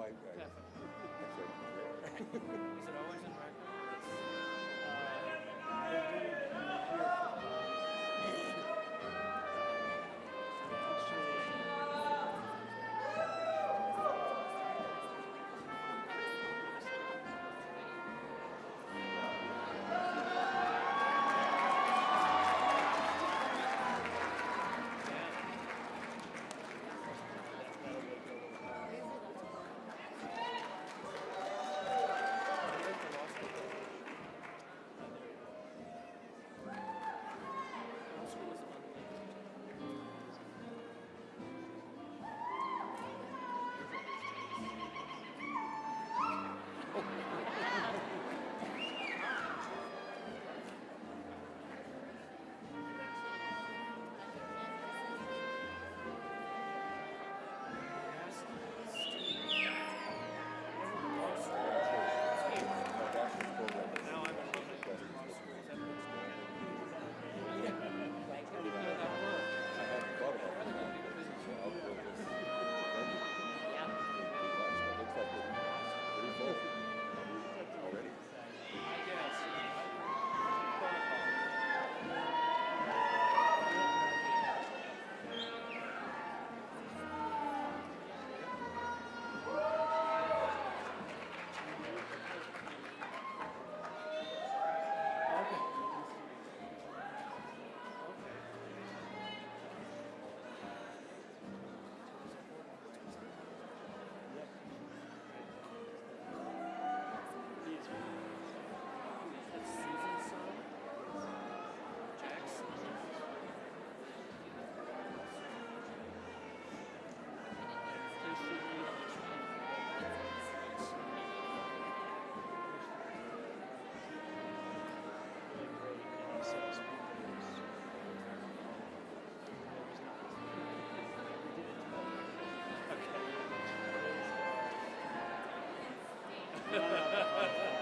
I, I, right. Is it always in I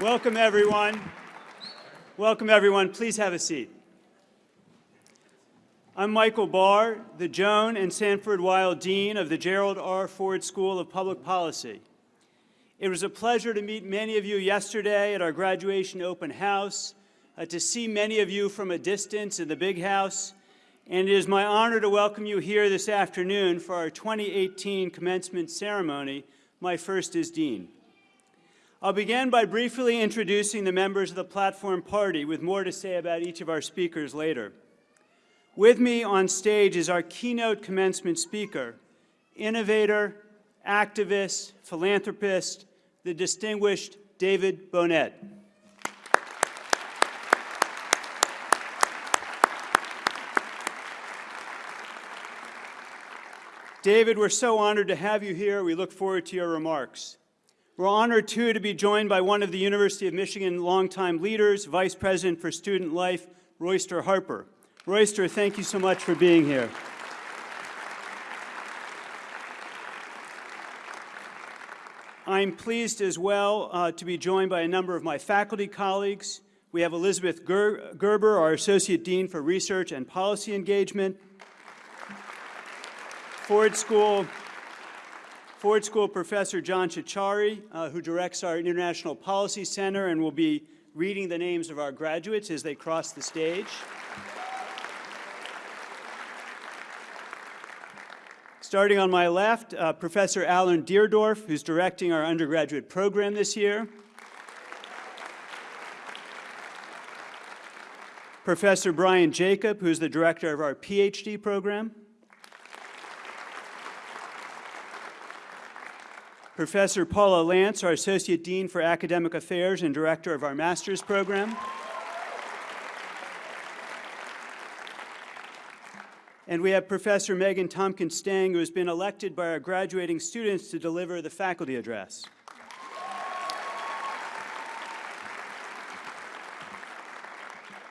Welcome, everyone. Welcome, everyone. Please have a seat. I'm Michael Barr, the Joan and Sanford Weill Dean of the Gerald R. Ford School of Public Policy. It was a pleasure to meet many of you yesterday at our graduation open house, uh, to see many of you from a distance in the big house, and it is my honor to welcome you here this afternoon for our 2018 commencement ceremony, my first as Dean. I'll begin by briefly introducing the members of the Platform Party with more to say about each of our speakers later. With me on stage is our keynote commencement speaker, innovator, activist, philanthropist, the distinguished David Bohnett. David, we're so honored to have you here. We look forward to your remarks. We're honored, too, to be joined by one of the University of Michigan longtime leaders, Vice President for Student Life, Royster Harper. Royster, thank you so much for being here. I'm pleased as well uh, to be joined by a number of my faculty colleagues. We have Elizabeth Ger Gerber, our Associate Dean for Research and Policy Engagement. Ford School Ford School Professor John Ciorciari, uh, who directs our International Policy Center and will be reading the names of our graduates as they cross the stage. Starting on my left, uh, Professor Alan Deardorff, who's directing our undergraduate program this year. Professor Brian Jacob, who's the director of our PhD program. Professor Paula Lantz, our Associate Dean for Academic Affairs and Director of our Master's Program. And we have Professor Megan Tompkins Stange, who has been elected by our graduating students to deliver the faculty address.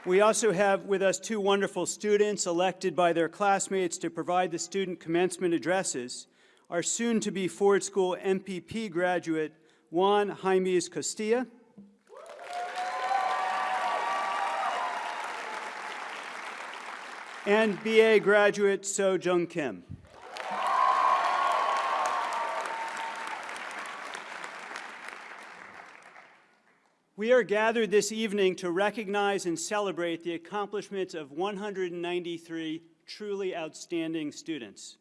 We also have with us two wonderful students elected by their classmates to provide the student commencement addresses. Our soon-to-be Ford School MPP graduate, Juan Jaimes Costilla. And BA graduate, So Jung Kim. We are gathered this evening to recognize and celebrate the accomplishments of 193 truly outstanding students.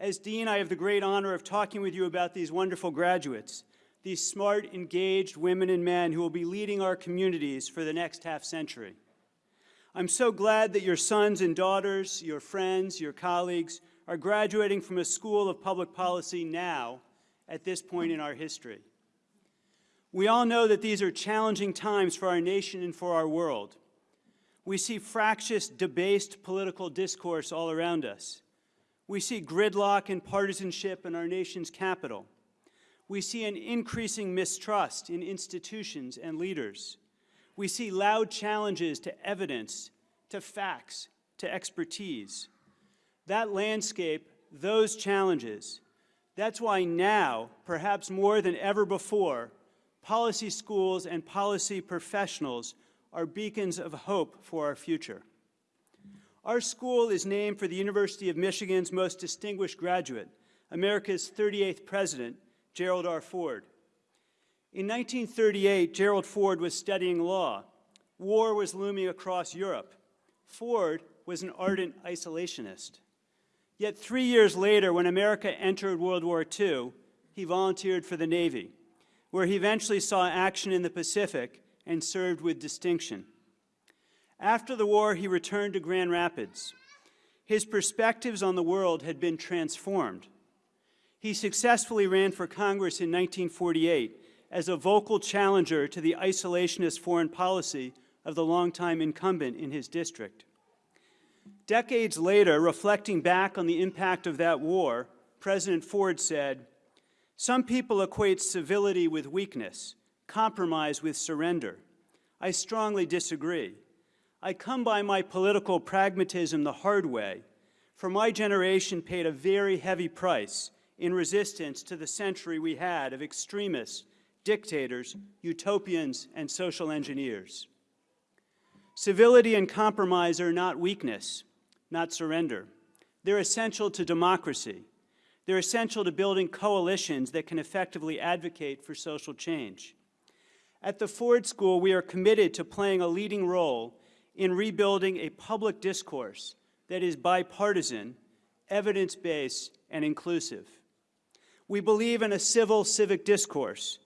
As Dean, I have the great honor of talking with you about these wonderful graduates, these smart, engaged women and men who will be leading our communities for the next half century. I'm so glad that your sons and daughters, your friends, your colleagues are graduating from a school of public policy now at this point in our history. We all know that these are challenging times for our nation and for our world. We see fractious, debased political discourse all around us. We see gridlock and partisanship in our nation's capital. We see an increasing mistrust in institutions and leaders. We see loud challenges to evidence, to facts, to expertise. That landscape, those challenges, that's why now, perhaps more than ever before, policy schools and policy professionals are beacons of hope for our future. Our school is named for the University of Michigan's most distinguished graduate, America's 38th president, Gerald R. Ford. In 1938, Gerald Ford was studying law. War was looming across Europe. Ford was an ardent isolationist. Yet three years later, when America entered World War II, he volunteered for the Navy where he eventually saw action in the Pacific and served with distinction. After the war, he returned to Grand Rapids. His perspectives on the world had been transformed. He successfully ran for Congress in 1948 as a vocal challenger to the isolationist foreign policy of the longtime incumbent in his district. Decades later, reflecting back on the impact of that war, President Ford said, some people equate civility with weakness, compromise with surrender. I strongly disagree. I come by my political pragmatism the hard way, for my generation paid a very heavy price in resistance to the century we had of extremists, dictators, utopians, and social engineers. Civility and compromise are not weakness, not surrender. They're essential to democracy. They're essential to building coalitions that can effectively advocate for social change. At the Ford School, we are committed to playing a leading role in rebuilding a public discourse that is bipartisan, evidence-based, and inclusive. We believe in a civil civic discourse,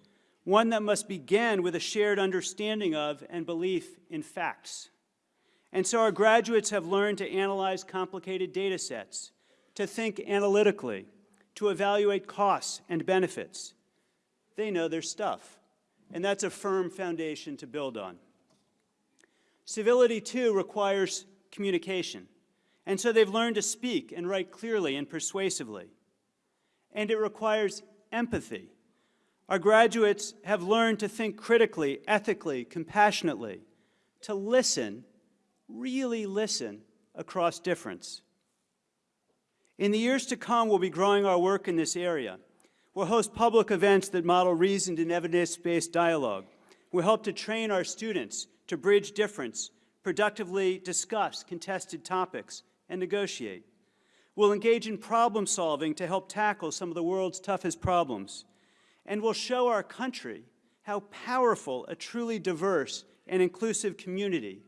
one that must begin with a shared understanding of and belief in facts. And so our graduates have learned to analyze complicated data sets, to think analytically, to evaluate costs and benefits. They know their stuff, and that's a firm foundation to build on. Civility, too, requires communication, and so they've learned to speak and write clearly and persuasively. And it requires empathy. Our graduates have learned to think critically, ethically, compassionately, to listen, really listen, across difference. In the years to come, we'll be growing our work in this area. We'll host public events that model reasoned and evidence-based dialogue. We'll help to train our students to bridge difference, productively discuss contested topics, and negotiate. We'll engage in problem solving to help tackle some of the world's toughest problems. And we'll show our country how powerful a truly diverse and inclusive community,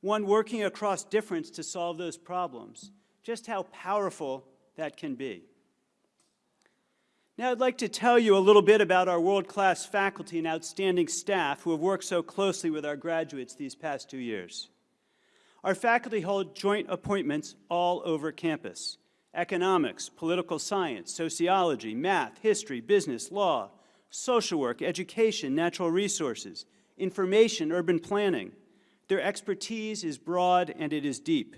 one working across difference to solve those problems, just how powerful that can be. Now I'd like to tell you a little bit about our world-class faculty and outstanding staff who have worked so closely with our graduates these past two years. Our faculty hold joint appointments all over campus. Economics, political science, sociology, math, history, business, law, social work, education, natural resources, information, urban planning. Their expertise is broad and it is deep.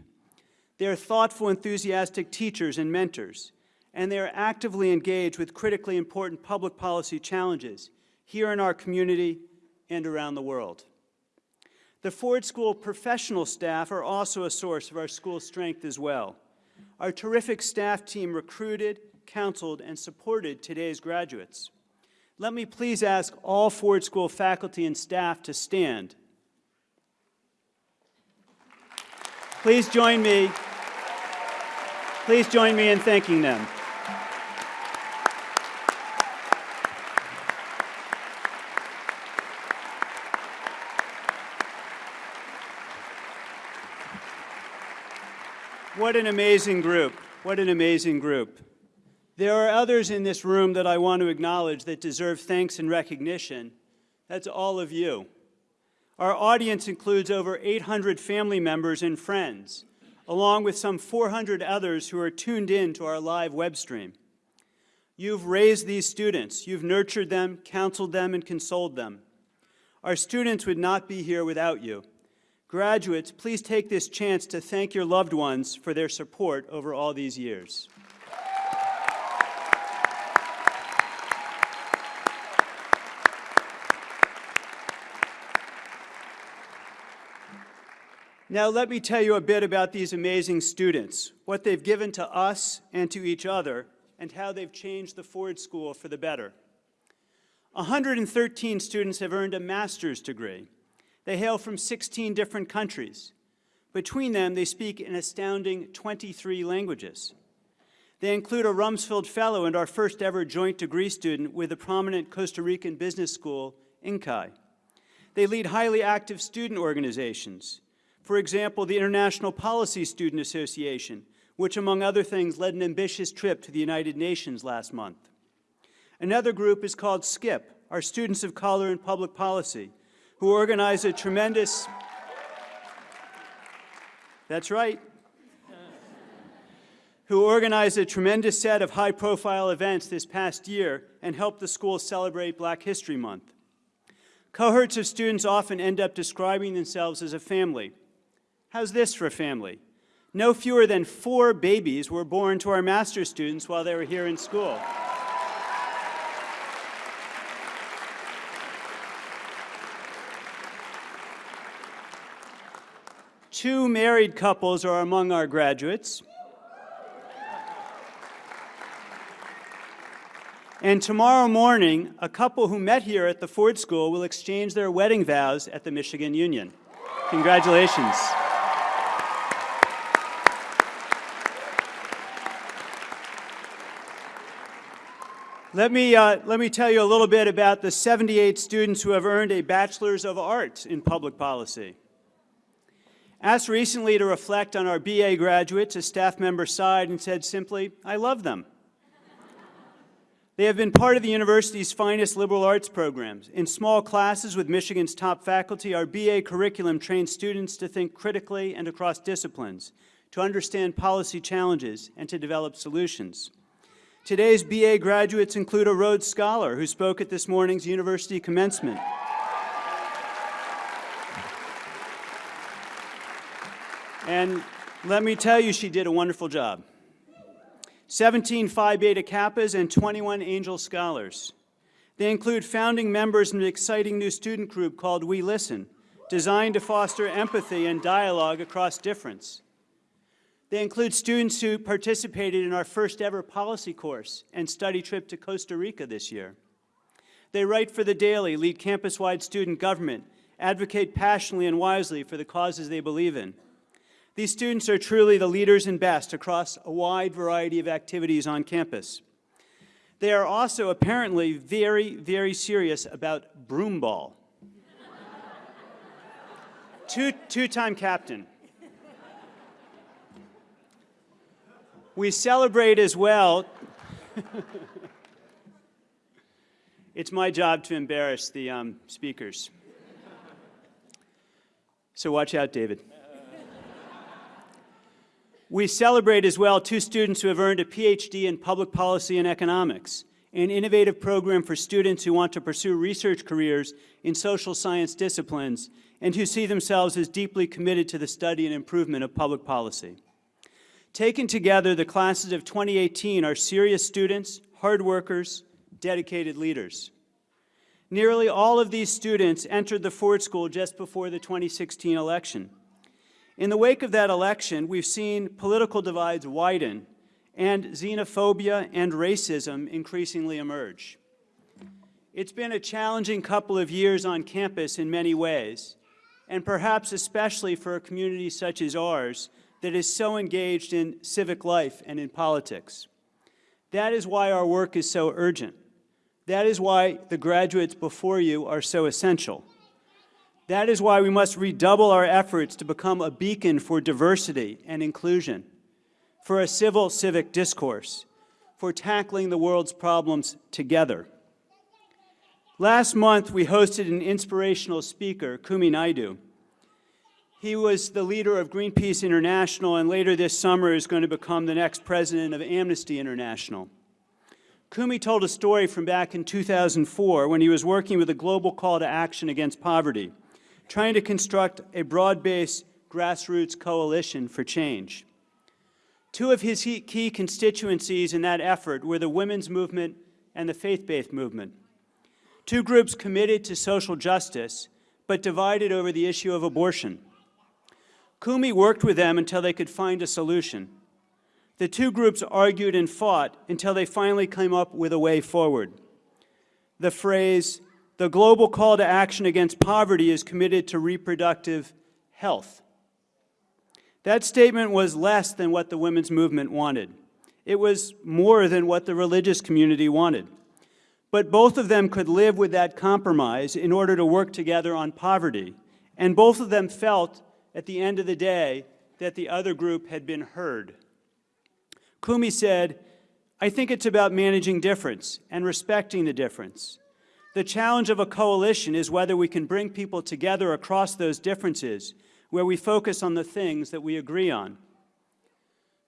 They are thoughtful, enthusiastic teachers and mentors and they are actively engaged with critically important public policy challenges here in our community and around the world. The Ford School professional staff are also a source of our school's strength as well. Our terrific staff team recruited, counseled, and supported today's graduates. Let me please ask all Ford School faculty and staff to stand. Please join me. Please join me in thanking them. What an amazing group. What an amazing group. There are others in this room that I want to acknowledge that deserve thanks and recognition. That's all of you. Our audience includes over 800 family members and friends, along with some 400 others who are tuned in to our live web stream. You've raised these students. You've nurtured them, counseled them, and consoled them. Our students would not be here without you. Graduates, please take this chance to thank your loved ones for their support over all these years. Now let me tell you a bit about these amazing students, what they've given to us and to each other, and how they've changed the Ford School for the better. 113 students have earned a master's degree. They hail from 16 different countries. Between them, they speak an astounding 23 languages. They include a Rumsfeld Fellow and our first ever joint degree student with a prominent Costa Rican business school, INCAE. They lead highly active student organizations. For example, the International Policy Student Association, which among other things led an ambitious trip to the United Nations last month. Another group is called SCIPP, our Students of Color in Public Policy, who organized a tremendous, that's right, who organized a tremendous set of high-profile events this past year and helped the school celebrate Black History Month. Cohorts of students often end up describing themselves as a family. How's this for a family? No fewer than four babies were born to our master's students while they were here in school. Two married couples are among our graduates. And tomorrow morning, a couple who met here at the Ford School will exchange their wedding vows at the Michigan Union. Congratulations. Let me, uh, let me tell you a little bit about the 78 students who have earned a Bachelor's of Arts in Public Policy. Asked recently to reflect on our BA graduates, a staff member sighed and said simply, I love them. They have been part of the university's finest liberal arts programs. In small classes with Michigan's top faculty, our BA curriculum trains students to think critically and across disciplines, to understand policy challenges, and to develop solutions. Today's BA graduates include a Rhodes Scholar who spoke at this morning's university commencement. And let me tell you, she did a wonderful job. 17 Phi Beta Kappas and 21 Angell Scholars. They include founding members of an exciting new student group called We Listen, designed to foster empathy and dialogue across difference. They include students who participated in our first ever policy course and study trip to Costa Rica this year. They write for The Daily, lead campus-wide student government, advocate passionately and wisely for the causes they believe in. These students are truly the leaders and best across a wide variety of activities on campus. They are also apparently very, very serious about broomball. Two, two-time captain. We celebrate as well. it's my job to embarrass the um, speakers. So watch out, David. We celebrate as well two students who have earned a PhD in public policy and economics, an innovative program for students who want to pursue research careers in social science disciplines and who see themselves as deeply committed to the study and improvement of public policy. Taken together, the classes of 2018 are serious students, hard workers, dedicated leaders. Nearly all of these students entered the Ford School just before the 2016 election. In the wake of that election, we've seen political divides widen and xenophobia and racism increasingly emerge. It's been a challenging couple of years on campus in many ways, and perhaps especially for a community such as ours that is so engaged in civic life and in politics. That is why our work is so urgent. That is why the graduates before you are so essential. That is why we must redouble our efforts to become a beacon for diversity and inclusion, for a civil civic discourse, for tackling the world's problems together. Last month, we hosted an inspirational speaker, Kumi Naidoo. He was the leader of Greenpeace International and later this summer is going to become the next president of Amnesty International. Kumi told a story from back in 2004 when he was working with a global call to action against poverty trying to construct a broad-based grassroots coalition for change. Two of his key constituencies in that effort were the women's movement and the faith-based movement. Two groups committed to social justice, but divided over the issue of abortion. Kumi worked with them until they could find a solution. The two groups argued and fought until they finally came up with a way forward. The phrase, the global call to action against poverty is committed to reproductive health. That statement was less than what the women's movement wanted. It was more than what the religious community wanted. But both of them could live with that compromise in order to work together on poverty. And both of them felt, at the end of the day, that the other group had been heard. Kumi said, I think it's about managing difference and respecting the difference. The challenge of a coalition is whether we can bring people together across those differences, where we focus on the things that we agree on.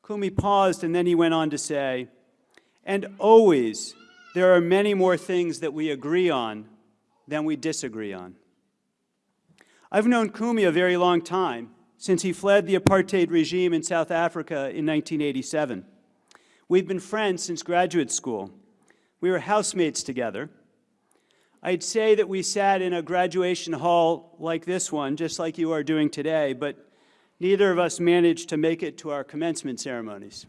Kumi paused and then he went on to say, and always there are many more things that we agree on than we disagree on. I've known Kumi a very long time, since he fled the apartheid regime in South Africa in 1987. We've been friends since graduate school. We were housemates together. I'd say that we sat in a graduation hall like this one, just like you are doing today, but neither of us managed to make it to our commencement ceremonies.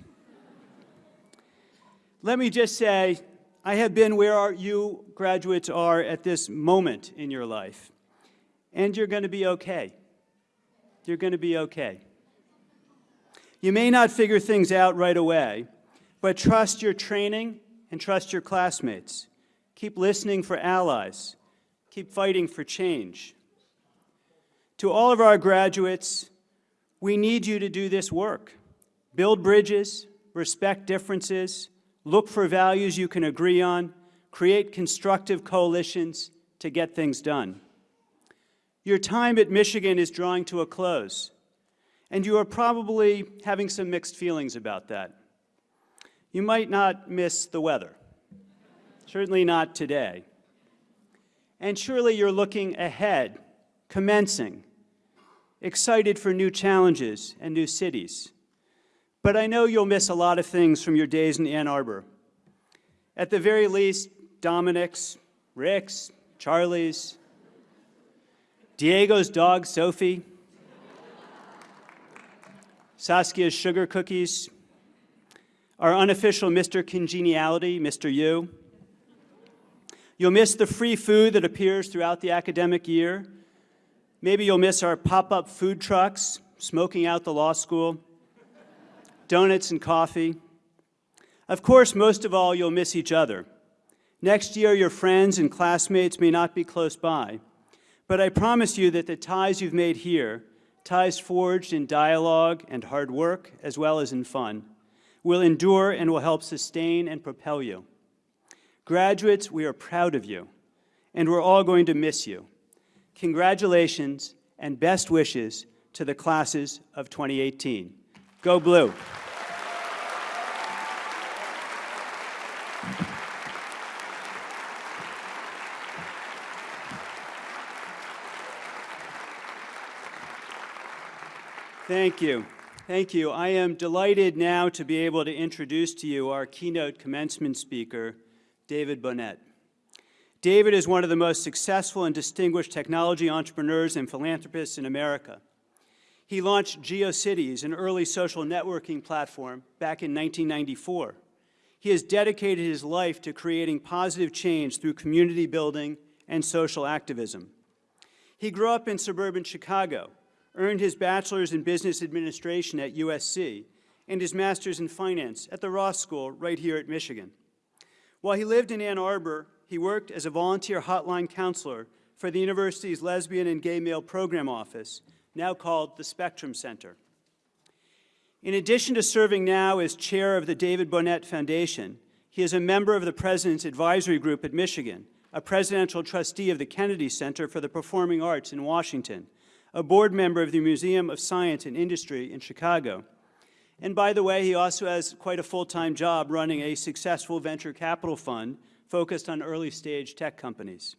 Let me just say, I have been where you graduates are at this moment in your life, and you're going to be okay. You're going to be okay. You may not figure things out right away, but trust your training and trust your classmates. Keep listening for allies. Keep fighting for change. To all of our graduates, we need you to do this work. Build bridges, respect differences, look for values you can agree on, create constructive coalitions to get things done. Your time at Michigan is drawing to a close, and you are probably having some mixed feelings about that. You might not miss the weather. Certainly not today. And surely you're looking ahead, commencing, excited for new challenges and new cities. But I know you'll miss a lot of things from your days in Ann Arbor. At the very least, Dominick's, Rick's, Charlie's, Diego's dog, Sophie, Saskia's sugar cookies, our unofficial Mr. Congeniality, Mr. U, You'll miss the free food that appears throughout the academic year. Maybe you'll miss our pop-up food trucks, smoking out the law school, donuts and coffee. Of course, most of all, you'll miss each other. Next year, your friends and classmates may not be close by, but I promise you that the ties you've made here, ties forged in dialogue and hard work, as well as in fun, will endure and will help sustain and propel you. Graduates, we are proud of you, and we're all going to miss you. Congratulations and best wishes to the classes of 2018. Go Blue! Thank you. Thank you. I am delighted now to be able to introduce to you our keynote commencement speaker, David Bohnett. David is one of the most successful and distinguished technology entrepreneurs and philanthropists in America. He launched GeoCities, an early social networking platform, back in 1994. He has dedicated his life to creating positive change through community building and social activism. He grew up in suburban Chicago, earned his bachelor's in business administration at USC, and his master's in finance at the Ross School right here at Michigan. While he lived in Ann Arbor, he worked as a volunteer hotline counselor for the university's lesbian and gay male program office, now called the Spectrum Center. In addition to serving now as chair of the David Bohnett Foundation, he is a member of the President's Advisory Group at Michigan, a presidential trustee of the Kennedy Center for the Performing Arts in Washington, a board member of the Museum of Science and Industry in Chicago. And by the way, he also has quite a full-time job running a successful venture capital fund focused on early-stage tech companies.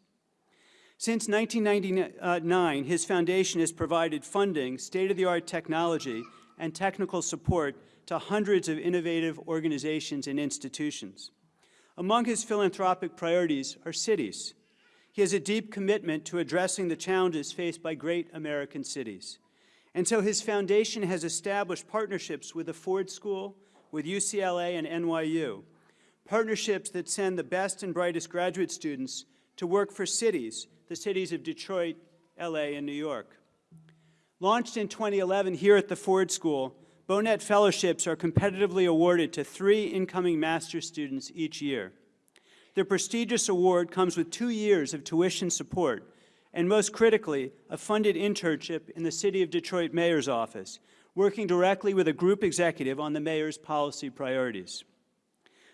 Since 1999, his foundation has provided funding, state-of-the-art technology, and technical support to hundreds of innovative organizations and institutions. Among his philanthropic priorities are cities. He has a deep commitment to addressing the challenges faced by great American cities. And so his foundation has established partnerships with the Ford School, with UCLA and NYU, partnerships that send the best and brightest graduate students to work for cities, the cities of Detroit, LA, and New York. Launched in 2011 here at the Ford School, Bohnett Fellowships are competitively awarded to three incoming master's students each year. The prestigious award comes with two years of tuition support, and most critically, a funded internship in the City of Detroit Mayor's Office, working directly with a group executive on the mayor's policy priorities.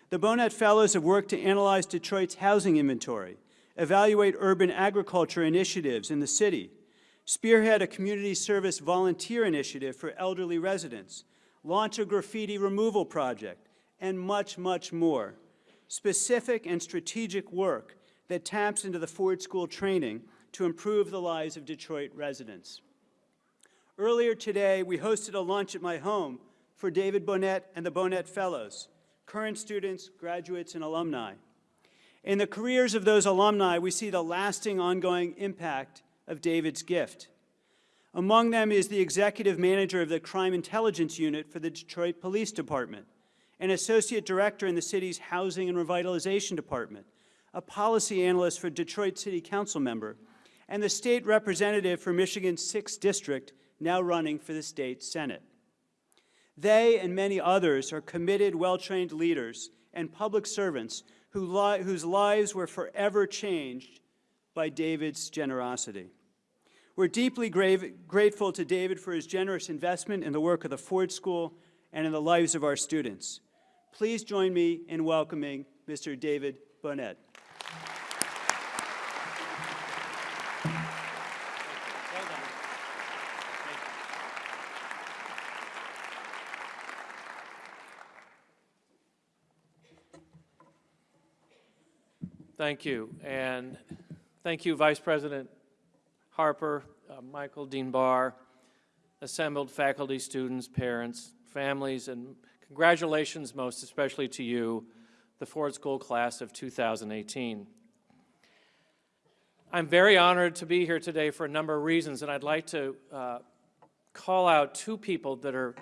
The Bohnett Fellows have worked to analyze Detroit's housing inventory, evaluate urban agriculture initiatives in the city, spearhead a community service volunteer initiative for elderly residents, launch a graffiti removal project, and much, much more. Specific and strategic work that taps into the Ford School training to improve the lives of Detroit residents. Earlier today, we hosted a lunch at my home for David Bohnett and the Bohnett Fellows, current students, graduates, and alumni. In the careers of those alumni, we see the lasting ongoing impact of David's gift. Among them is the executive manager of the Crime Intelligence Unit for the Detroit Police Department, an associate director in the city's Housing and Revitalization Department, a policy analyst for Detroit City Council member, and the state representative for Michigan's 6th District, now running for the state Senate. They and many others are committed, well-trained leaders and public servants who li whose lives were forever changed by David's generosity. We're deeply grateful to David for his generous investment in the work of the Ford School and in the lives of our students. Please join me in welcoming Mr. David Bohnett. Thank you. And thank you, Vice President Harper, uh, Michael Dean Barr, assembled faculty, students, parents, families, and congratulations most especially to you, the Ford School class of 2018. I'm very honored to be here today for a number of reasons, and I'd like to uh, call out two people that are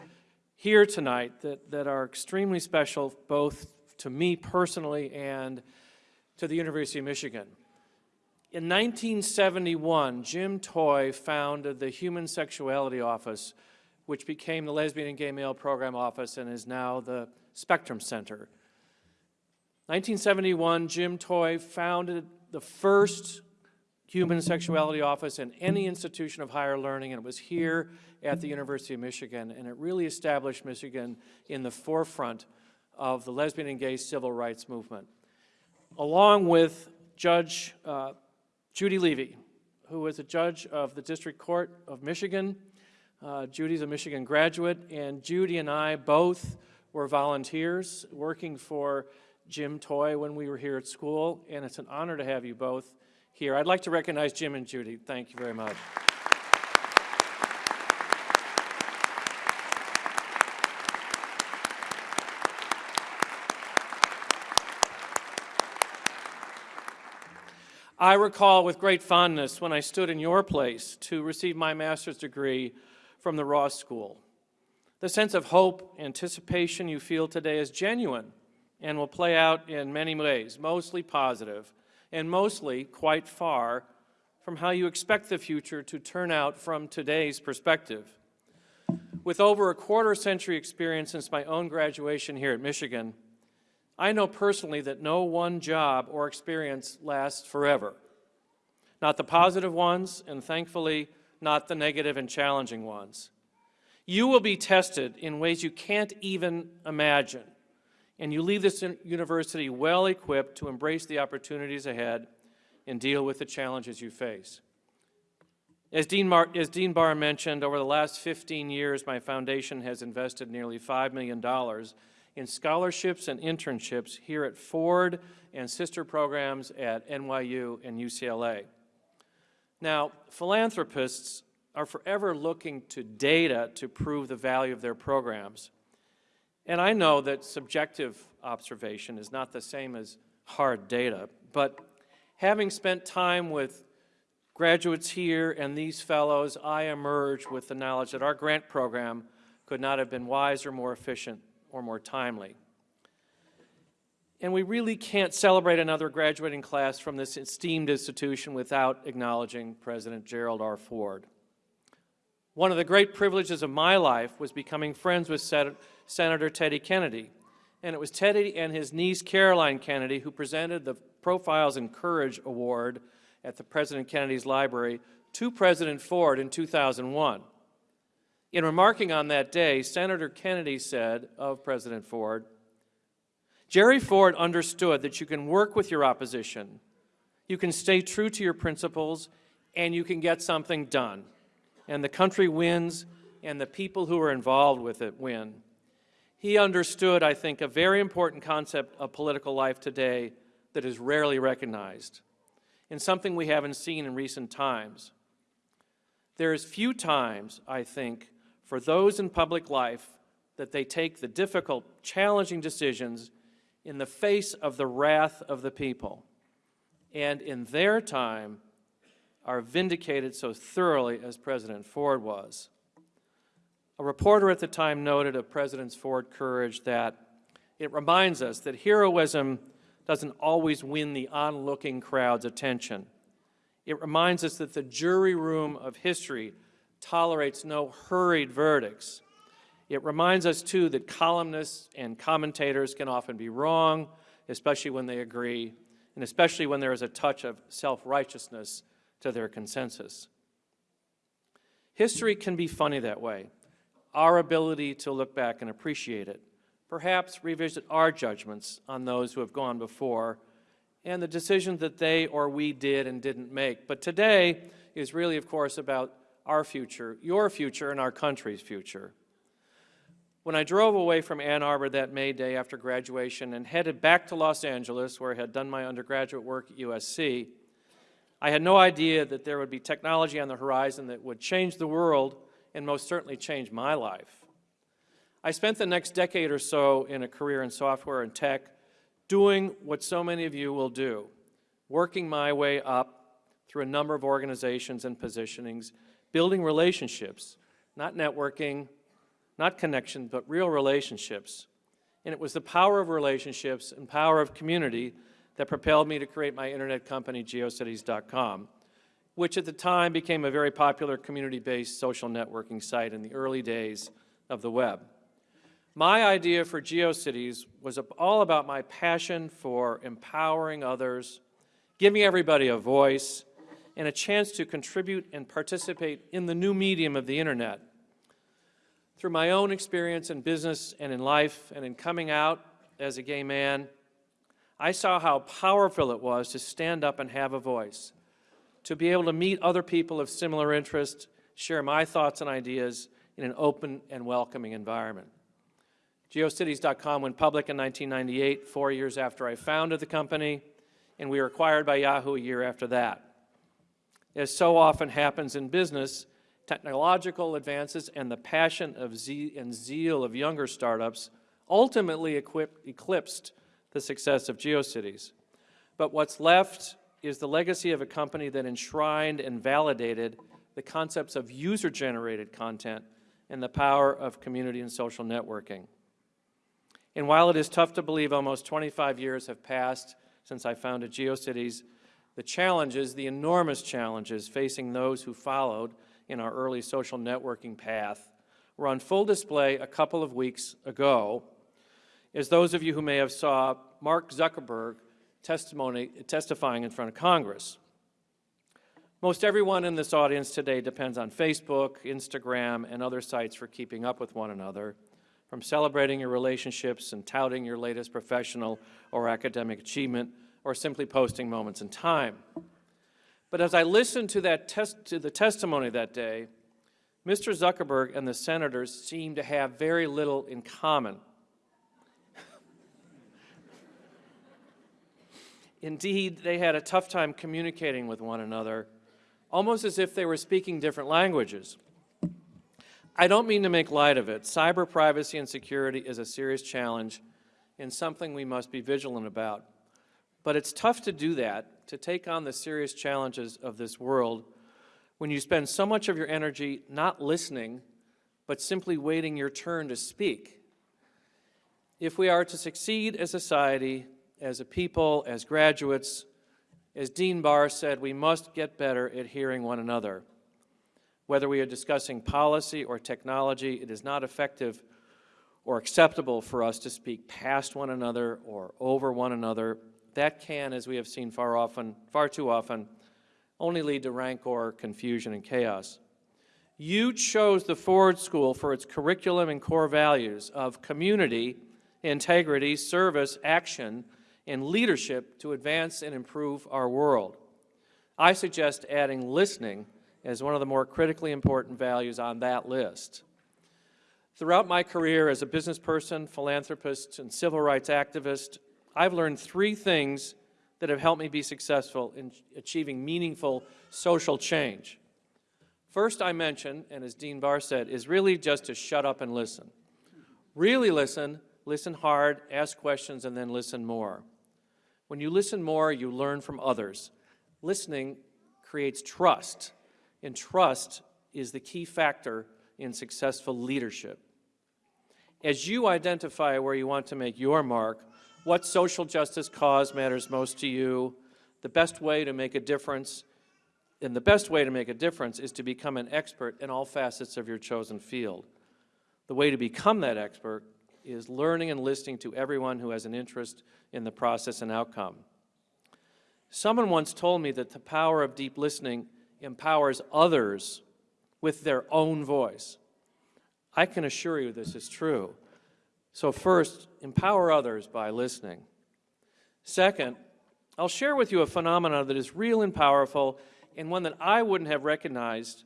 here tonight that, that are extremely special, both to me personally and to the University of Michigan. In 1971, Jim Toy founded the Human Sexuality Office which became the Lesbian and Gay Male Program Office and is now the Spectrum Center. 1971, Jim Toy founded the first human sexuality office in any institution of higher learning, and it was here at the University of Michigan, and it really established Michigan in the forefront of the lesbian and gay civil rights movement. Along with Judge uh, Judy Levy, who is a judge of the District Court of Michigan. Uh, Judy's a Michigan graduate, and Judy and I both were volunteers working for Jim Toy when we were here at school, and it's an honor to have you both here. I'd like to recognize Jim and Judy. Thank you very much. I recall with great fondness when I stood in your place to receive my master's degree from the Ross School. The sense of hope, anticipation you feel today is genuine and will play out in many ways, mostly positive, and mostly quite far from how you expect the future to turn out from today's perspective. With over a quarter century experience since my own graduation here at Michigan, I know personally that no one job or experience lasts forever. Not the positive ones, and thankfully, not the negative and challenging ones. You will be tested in ways you can't even imagine, and you leave this university well equipped to embrace the opportunities ahead and deal with the challenges you face. As Dean, Mar as Dean Barr mentioned, over the last 15 years, my foundation has invested nearly $5 million in scholarships and internships here at Ford and sister programs at NYU and UCLA. Now, philanthropists are forever looking to data to prove the value of their programs. And I know that subjective observation is not the same as hard data, but having spent time with graduates here and these fellows, I emerge with the knowledge that our grant program could not have been wiser, or more efficient, or more timely. And we really can't celebrate another graduating class from this esteemed institution without acknowledging President Gerald R. Ford. One of the great privileges of my life was becoming friends with Sen Senator Teddy Kennedy. And it was Teddy and his niece Caroline Kennedy who presented the Profiles in Courage Award at the President Kennedy's Library to President Ford in 2001. In remarking on that day, Senator Kennedy said of President Ford, Jerry Ford understood that you can work with your opposition, you can stay true to your principles, and you can get something done. And the country wins, and the people who are involved with it win. He understood, I think, a very important concept of political life today that is rarely recognized, and something we haven't seen in recent times. There is few times, I think, for those in public life that they take the difficult, challenging decisions in the face of the wrath of the people, and in their time are vindicated so thoroughly as President Ford was. A reporter at the time noted of President Ford's courage that it reminds us that heroism doesn't always win the onlooking crowd's attention. It reminds us that the jury room of history tolerates no hurried verdicts. It reminds us, too, that columnists and commentators can often be wrong, especially when they agree, and especially when there is a touch of self-righteousness to their consensus. History can be funny that way. Our ability to look back and appreciate it, perhaps revisit our judgments on those who have gone before, and the decisions that they or we did and didn't make. But today is really, of course, about our future, your future, and our country's future. When I drove away from Ann Arbor that May day after graduation and headed back to Los Angeles, where I had done my undergraduate work at USC, I had no idea that there would be technology on the horizon that would change the world and most certainly change my life. I spent the next decade or so in a career in software and tech doing what so many of you will do, working my way up through a number of organizations and positionings building relationships, not networking, not connection, but real relationships. And it was the power of relationships and power of community that propelled me to create my internet company, geocities.com. which at the time became a very popular community-based social networking site in the early days of the web. My idea for GeoCities was all about my passion for empowering others, giving everybody a voice, and a chance to contribute and participate in the new medium of the internet. Through my own experience in business and in life and in coming out as a gay man, I saw how powerful it was to stand up and have a voice, to be able to meet other people of similar interest, share my thoughts and ideas in an open and welcoming environment. GeoCities.com went public in 1998, four years after I founded the company, and we were acquired by Yahoo a year after that. As so often happens in business, technological advances and the passion of ze and zeal of younger startups ultimately eclipsed the success of GeoCities. But what's left is the legacy of a company that enshrined and validated the concepts of user-generated content and the power of community and social networking. And while it is tough to believe almost 25 years have passed since I founded GeoCities, the challenges, the enormous challenges facing those who followed in our early social networking path were on full display a couple of weeks ago, as those of you who may have saw Mark Zuckerberg testimony, testifying in front of Congress. Most everyone in this audience today depends on Facebook, Instagram, and other sites for keeping up with one another, from celebrating your relationships and touting your latest professional or academic achievement, or simply posting moments in time. But as I listened to, that to the testimony that day, Mr. Zuckerberg and the senators seemed to have very little in common. Indeed, they had a tough time communicating with one another, almost as if they were speaking different languages. I don't mean to make light of it. Cyber privacy and security is a serious challenge and something we must be vigilant about. But it's tough to do that, to take on the serious challenges of this world when you spend so much of your energy not listening, but simply waiting your turn to speak. If we are to succeed as a society, as a people, as graduates, as Dean Barr said, we must get better at hearing one another. Whether we are discussing policy or technology, it is not effective or acceptable for us to speak past one another or over one another that can, as we have seen far often, far too often, only lead to rancor, confusion, and chaos. You chose the Ford School for its curriculum and core values of community, integrity, service, action, and leadership to advance and improve our world. I suggest adding listening as one of the more critically important values on that list. Throughout my career as a business person, philanthropist, and civil rights activist, I've learned three things that have helped me be successful in achieving meaningful social change. First, I mentioned, and as Dean Barr said, is really just to shut up and listen. Really listen, listen hard, ask questions, and then listen more. When you listen more, you learn from others. Listening creates trust, and trust is the key factor in successful leadership. As you identify where you want to make your mark, what social justice cause matters most to you, the best way to make a difference, and the best way to make a difference is to become an expert in all facets of your chosen field. The way to become that expert is learning and listening to everyone who has an interest in the process and outcome. Someone once told me that the power of deep listening empowers others with their own voice. I can assure you this is true. So first, empower others by listening. Second, I'll share with you a phenomenon that is real and powerful and one that I wouldn't have recognized,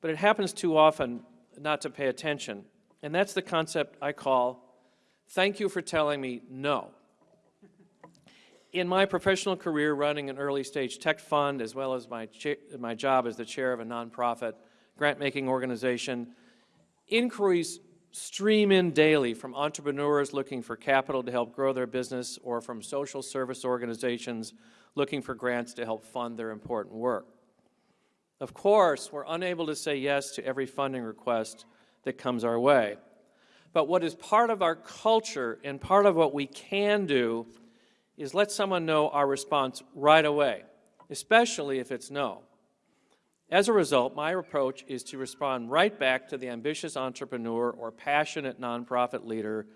but it happens too often not to pay attention. And that's the concept I call, thank you for telling me no. In my professional career running an early stage tech fund, as well as my, my job as the chair of a nonprofit grant making organization, inquiries stream in daily from entrepreneurs looking for capital to help grow their business or from social service organizations looking for grants to help fund their important work. Of course, we're unable to say yes to every funding request that comes our way. But what is part of our culture and part of what we can do is let someone know our response right away, especially if it's no. As a result, my approach is to respond right back to the ambitious entrepreneur or passionate nonprofit leader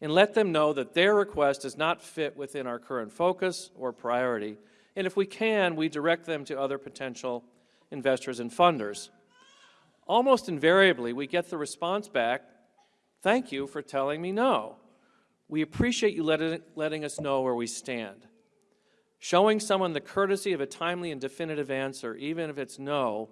and let them know that their request does not fit within our current focus or priority. And if we can, we direct them to other potential investors and funders. Almost invariably, we get the response back, thank you for telling me no. We appreciate you letting, letting us know where we stand. Showing someone the courtesy of a timely and definitive answer, even if it's no,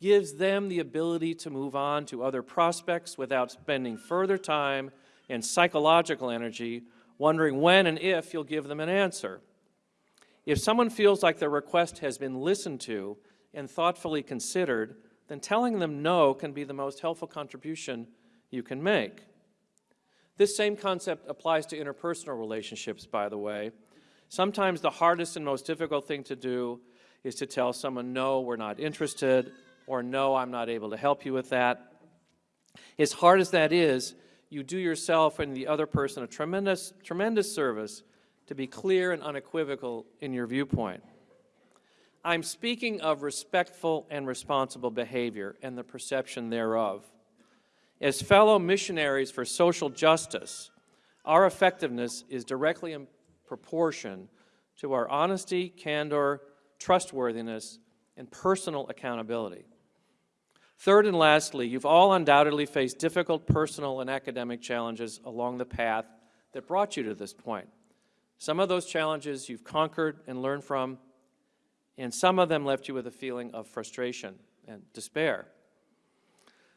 gives them the ability to move on to other prospects without spending further time and psychological energy wondering when and if you'll give them an answer. If someone feels like their request has been listened to and thoughtfully considered, then telling them no can be the most helpful contribution you can make. This same concept applies to interpersonal relationships, by the way. Sometimes the hardest and most difficult thing to do is to tell someone, no, we're not interested, or no, I'm not able to help you with that. As hard as that is, you do yourself and the other person a tremendous, tremendous service to be clear and unequivocal in your viewpoint. I'm speaking of respectful and responsible behavior and the perception thereof. As fellow missionaries for social justice, our effectiveness is directly proportion to our honesty, candor, trustworthiness, and personal accountability. Third and lastly, you've all undoubtedly faced difficult personal and academic challenges along the path that brought you to this point. Some of those challenges you've conquered and learned from, and some of them left you with a feeling of frustration and despair.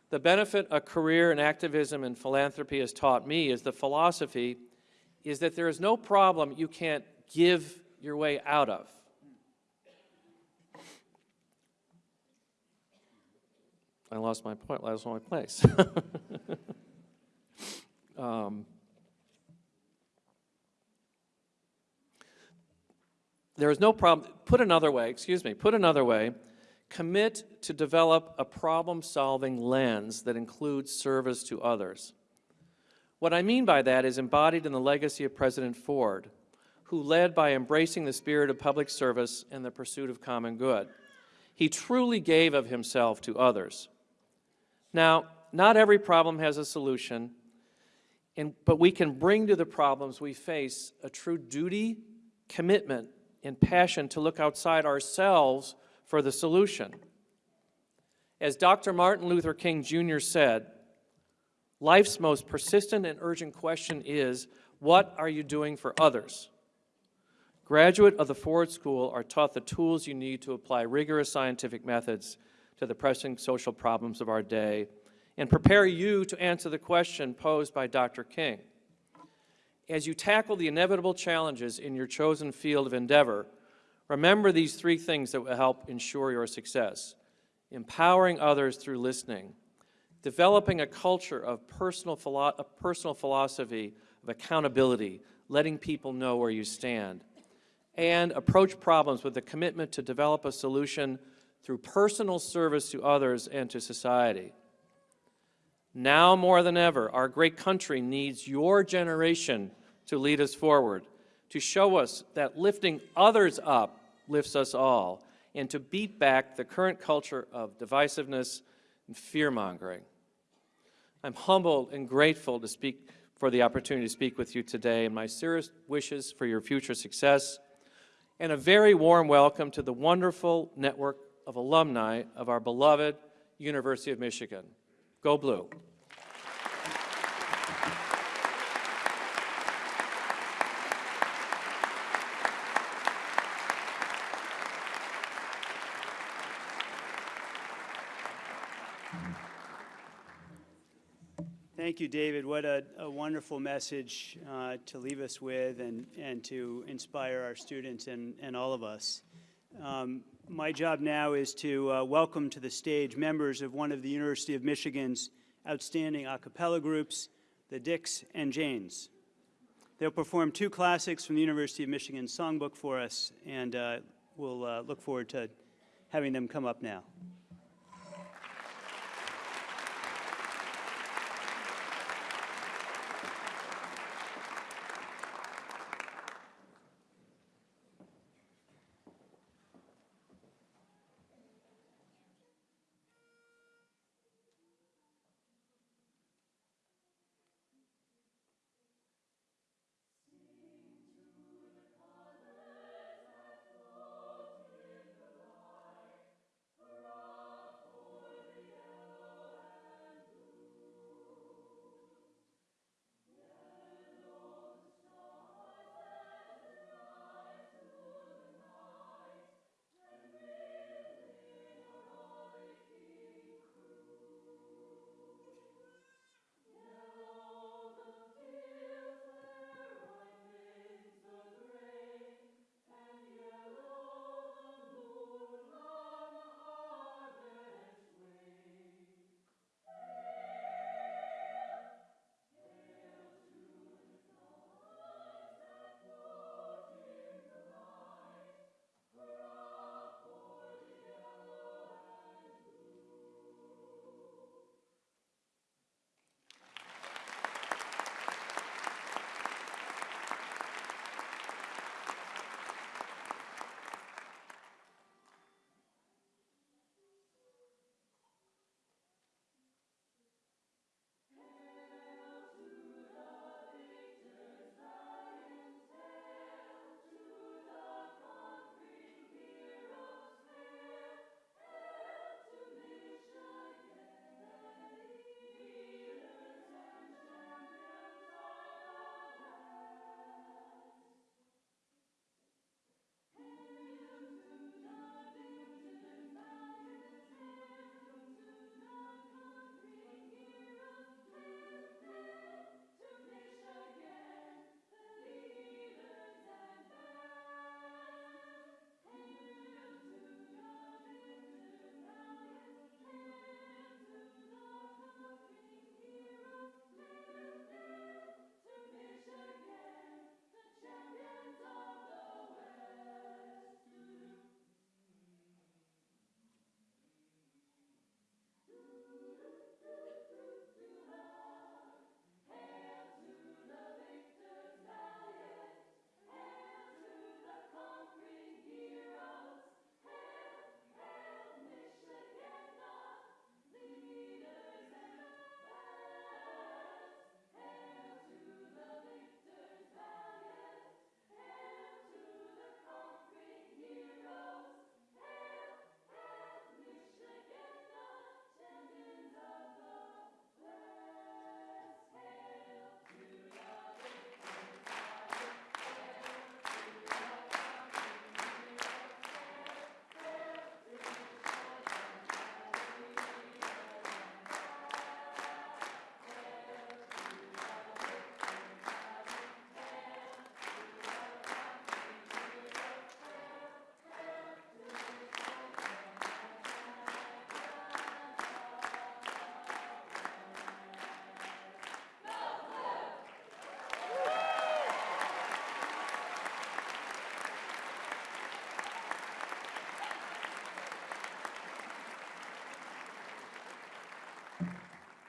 The benefit a career in activism and philanthropy has taught me is the philosophy is that there is no problem you can't give your way out of. I lost my point, I lost my place. um, there is no problem, put another way, excuse me, put another way, commit to develop a problem-solving lens that includes service to others. What I mean by that is embodied in the legacy of President Ford, who led by embracing the spirit of public service and the pursuit of common good. He truly gave of himself to others. Now, not every problem has a solution, and, but we can bring to the problems we face a true duty, commitment, and passion to look outside ourselves for the solution. As Dr. Martin Luther King Jr. said, life's most persistent and urgent question is, what are you doing for others? Graduate of the Ford School are taught the tools you need to apply rigorous scientific methods to the pressing social problems of our day and prepare you to answer the question posed by Dr. King. As you tackle the inevitable challenges in your chosen field of endeavor, remember these three things that will help ensure your success. Empowering others through listening, developing a culture of personal, philo personal philosophy of accountability, letting people know where you stand, and approach problems with a commitment to develop a solution through personal service to others and to society. Now more than ever, our great country needs your generation to lead us forward, to show us that lifting others up lifts us all, and to beat back the current culture of divisiveness and fear-mongering. I'm humbled and grateful to speak for the opportunity to speak with you today, and my serious wishes for your future success, and a very warm welcome to the wonderful network of alumni of our beloved University of Michigan. Go Blue. Thank you, David. What a, a wonderful message uh, to leave us with and, and to inspire our students and, and all of us. Um, my job now is to uh, welcome to the stage members of one of the University of Michigan's outstanding a cappella groups, the Dicks and Janes. They'll perform two classics from the University of Michigan songbook for us, and uh, we'll uh, look forward to having them come up now.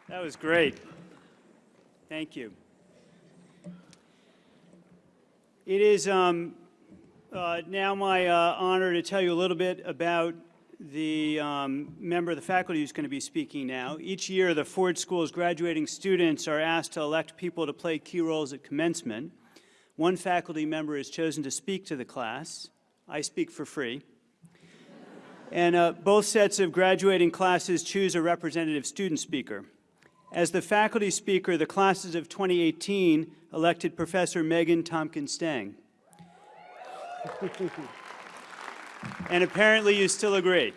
That was great. Thank you. It is um, uh, now my uh, honor to tell you a little bit about the um, member of the faculty who's going to be speaking now. Each year, the Ford School's graduating students are asked to elect people to play key roles at commencement. One faculty member is chosen to speak to the class. I speak for free. And uh, both sets of graduating classes choose a representative student speaker. As the faculty speaker, the classes of 2018 elected Professor Megan Tompkins Stange. and apparently you still agree.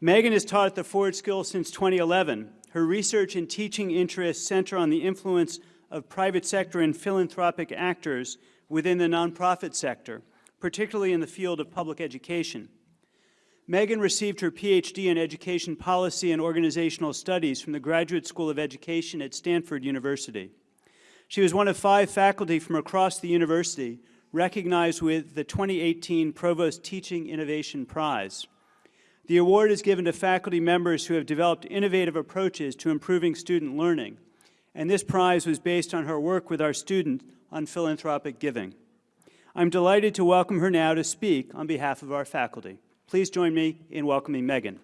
Megan has taught at the Ford School since 2011. Her research and teaching interests center on the influence of private sector and philanthropic actors within the nonprofit sector, particularly in the field of public education. Megan received her PhD in Education Policy and Organizational Studies from the Graduate School of Education at Stanford University. She was one of five faculty from across the university recognized with the 2018 Provost Teaching Innovation Prize. The award is given to faculty members who have developed innovative approaches to improving student learning, and this prize was based on her work with our students on philanthropic giving. I'm delighted to welcome her now to speak on behalf of our faculty. Please join me in welcoming Megan.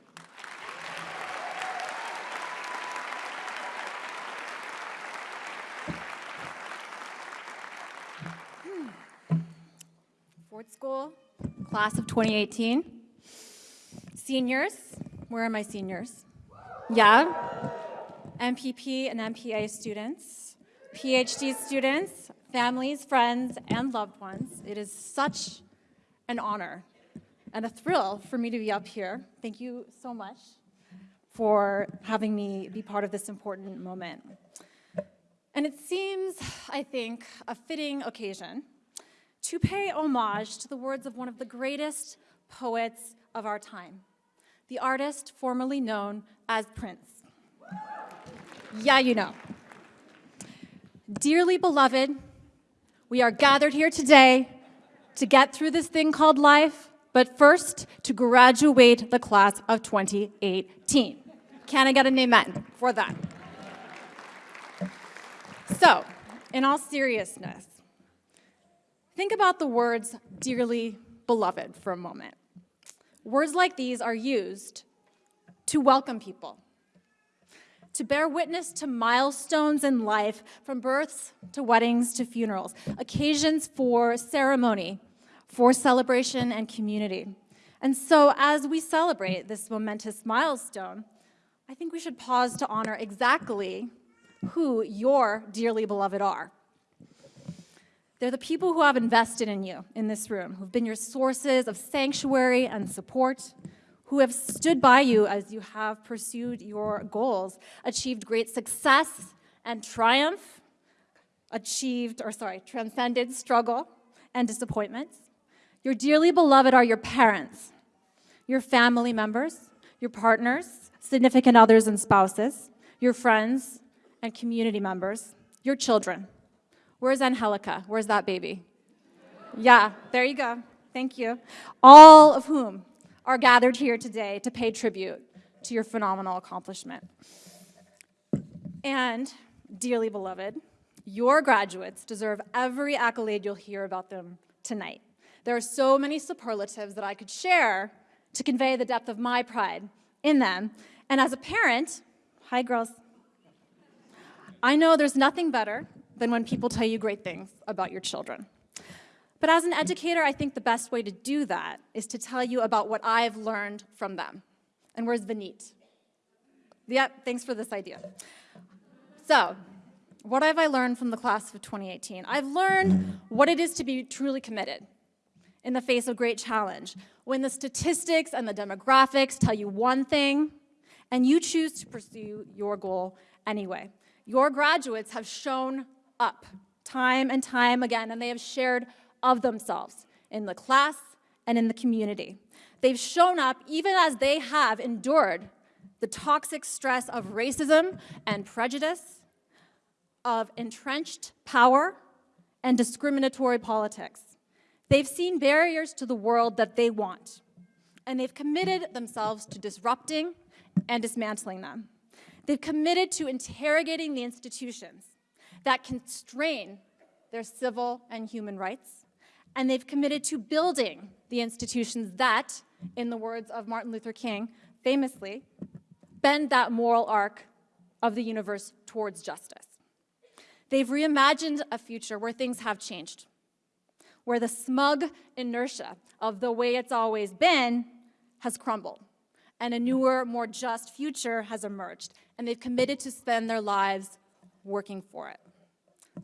Ford School, class of 2018. Seniors, where are my seniors? Yeah. MPP and MPA students, PhD students, families, friends, and loved ones. It is such an honor and a thrill for me to be up here. Thank you so much for having me be part of this important moment. And it seems, I think, a fitting occasion to pay homage to the words of one of the greatest poets of our time, the artist formerly known as Prince. Yeah, you know. Dearly beloved, we are gathered here today to get through this thing called life, but first to graduate the class of 2018. Can I get an amen for that? So, in all seriousness, think about the words dearly beloved for a moment. Words like these are used to welcome people, to bear witness to milestones in life, from births to weddings to funerals, occasions for ceremony, for celebration and community. And so as we celebrate this momentous milestone, I think we should pause to honor exactly who your dearly beloved are. They're the people who have invested in you in this room, who've been your sources of sanctuary and support, who have stood by you as you have pursued your goals, achieved great success and triumph, achieved, or sorry, transcended struggle and disappointments. Your dearly beloved are your parents, your family members, your partners, significant others and spouses, your friends and community members, your children. Where's Angelica? Where's that baby? Yeah, there you go. Thank you. All of whom are gathered here today to pay tribute to your phenomenal accomplishment. And, dearly beloved, your graduates deserve every accolade you'll hear about them tonight. There are so many superlatives that I could share to convey the depth of my pride in them. And as a parent, hi girls, I know there's nothing better than when people tell you great things about your children. But as an educator, I think the best way to do that is to tell you about what I've learned from them. And where's Vineet? Yep, thanks for this idea. So, what have I learned from the class of 2018? I've learned what it is to be truly committed in the face of great challenge. When the statistics and the demographics tell you one thing, and you choose to pursue your goal anyway. Your graduates have shown up time and time again, and they have shared of themselves in the class and in the community. They've shown up even as they have endured the toxic stress of racism and prejudice, of entrenched power and discriminatory politics. They've seen barriers to the world that they want, and they've committed themselves to disrupting and dismantling them. They've committed to interrogating the institutions that constrain their civil and human rights, and they've committed to building the institutions that, in the words of Martin Luther King, famously, bend that moral arc of the universe towards justice. They've reimagined a future where things have changed, where the smug inertia of the way it's always been has crumbled, and a newer, more just future has emerged, and they've committed to spend their lives working for it.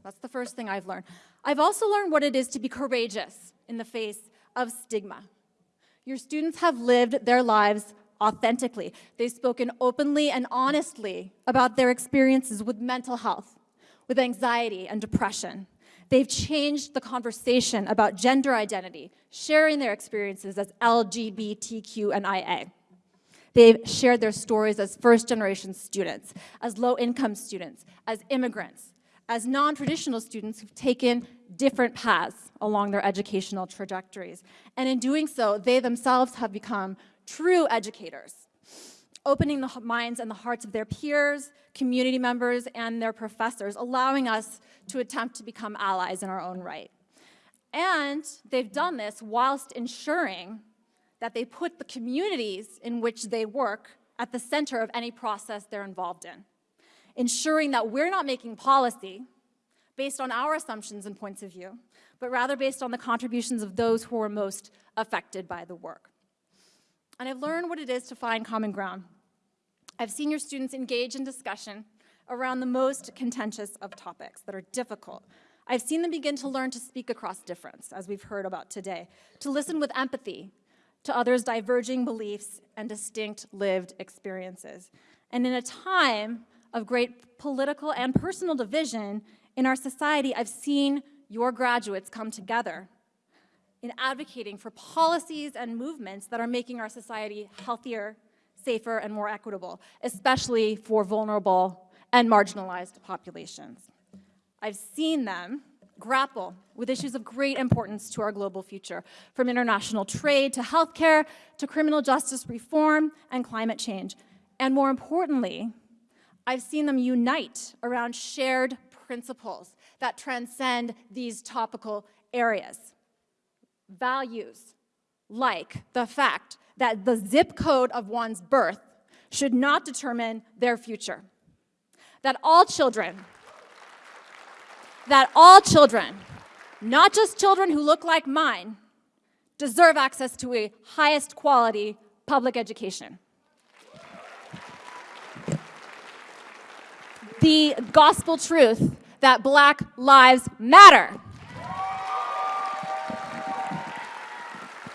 That's the first thing I've learned. I've also learned what it is to be courageous in the face of stigma. Your students have lived their lives authentically. They've spoken openly and honestly about their experiences with mental health, with anxiety and depression. They've changed the conversation about gender identity, sharing their experiences as LGBTQ and IA. They've shared their stories as first generation students, as low income students, as immigrants, as non-traditional students who've taken different paths along their educational trajectories. And in doing so, they themselves have become true educators, opening the minds and the hearts of their peers, community members, and their professors, allowing us to attempt to become allies in our own right. And they've done this whilst ensuring that they put the communities in which they work at the center of any process they're involved in, ensuring that we're not making policy based on our assumptions and points of view, but rather based on the contributions of those who are most affected by the work. And I've learned what it is to find common ground. I've seen your students engage in discussion around the most contentious of topics that are difficult. I've seen them begin to learn to speak across difference, as we've heard about today, to listen with empathy to others' diverging beliefs and distinct lived experiences. And in a time of great political and personal division in our society, I've seen your graduates come together in advocating for policies and movements that are making our society healthier, safer, and more equitable, especially for vulnerable and marginalized populations. I've seen them grapple with issues of great importance to our global future, from international trade to healthcare to criminal justice reform and climate change. And more importantly, I've seen them unite around shared principles that transcend these topical areas. Values like the fact that the zip code of one's birth should not determine their future. That all children that all children, not just children who look like mine, deserve access to a highest quality public education. The gospel truth that black lives matter.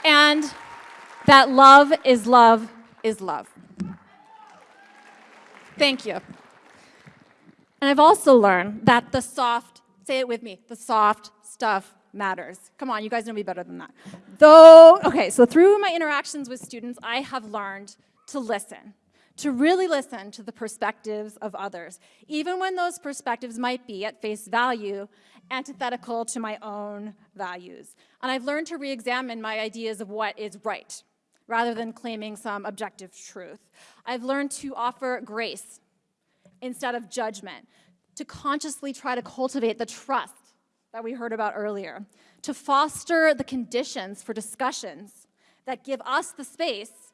And that love is love is love. Thank you. And I've also learned that the soft Say it with me. The soft stuff matters. Come on, you guys know me better than that. Though, okay, so through my interactions with students, I have learned to listen, to really listen to the perspectives of others, even when those perspectives might be, at face value, antithetical to my own values. And I've learned to re-examine my ideas of what is right, rather than claiming some objective truth. I've learned to offer grace instead of judgment, to consciously try to cultivate the trust that we heard about earlier, to foster the conditions for discussions that give us the space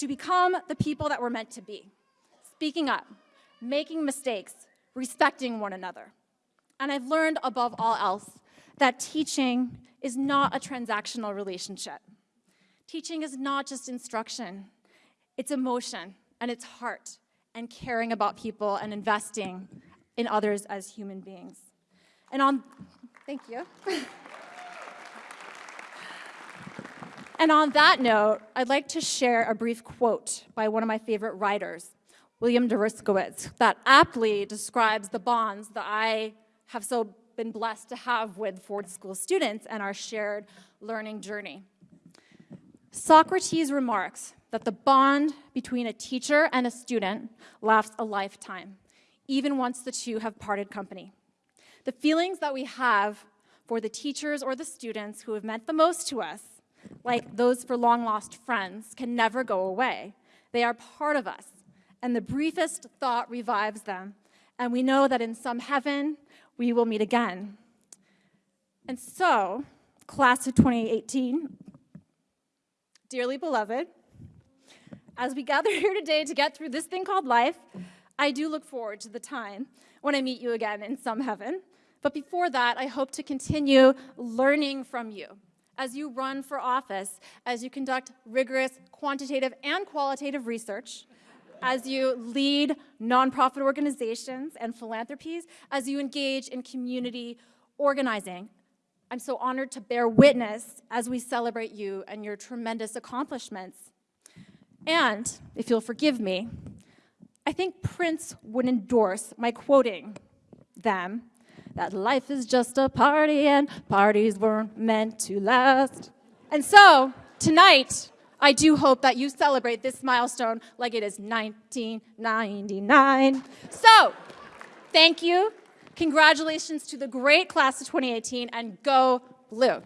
to become the people that we're meant to be, speaking up, making mistakes, respecting one another. And I've learned above all else that teaching is not a transactional relationship. Teaching is not just instruction, it's emotion and it's heart and caring about people and investing in others as human beings. And on, thank you. and on that note, I'd like to share a brief quote by one of my favorite writers, William Deresiewicz, that aptly describes the bonds that I have so been blessed to have with Ford School students and our shared learning journey. Socrates remarks that the bond between a teacher and a student lasts a lifetime even once the two have parted company. The feelings that we have for the teachers or the students who have meant the most to us, like those for long lost friends, can never go away. They are part of us, and the briefest thought revives them. And we know that in some heaven, we will meet again. And so, class of 2018, dearly beloved, as we gather here today to get through this thing called life, I do look forward to the time when I meet you again in some heaven. But before that, I hope to continue learning from you as you run for office, as you conduct rigorous quantitative and qualitative research, as you lead nonprofit organizations and philanthropies, as you engage in community organizing. I'm so honored to bear witness as we celebrate you and your tremendous accomplishments. And, if you'll forgive me, I think Prince would endorse my quoting them that life is just a party and parties weren't meant to last. And so, tonight, I do hope that you celebrate this milestone like it is 1999. So, thank you. Congratulations to the great class of 2018 and go blue.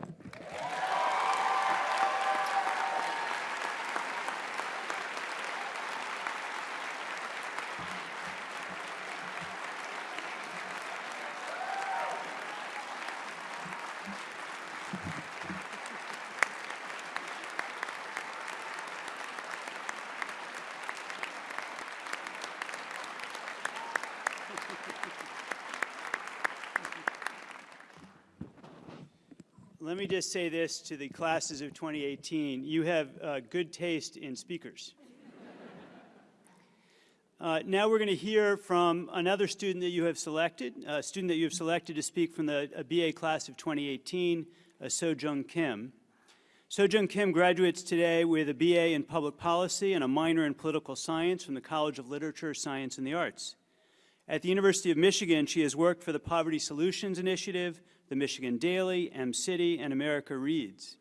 Me just say this to the classes of 2018. You have uh, good taste in speakers. Uh, now we're going to hear from another student that you have selected, a student that you have selected to speak from the BA class of 2018, uh, Sojung Kim. Sojung Kim graduates today with a BA in Public Policy and a minor in Political Science from the College of Literature, Science, and the Arts. At the University of Michigan, she has worked for the Poverty Solutions Initiative, the Michigan Daily, M-City, and America Reads.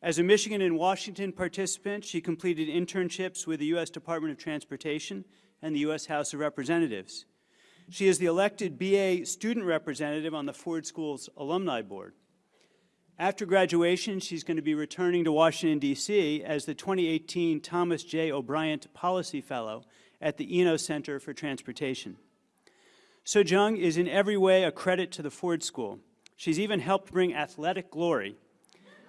As a Michigan and Washington participant, she completed internships with the U.S. Department of Transportation and the U.S. House of Representatives. She is the elected BA student representative on the Ford School's Alumni Board. After graduation, she's going to be returning to Washington, D.C. as the 2018 Thomas J. O'Brien Policy Fellow at the Eno Center for Transportation. So Jung is in every way a credit to the Ford School. She's even helped bring athletic glory.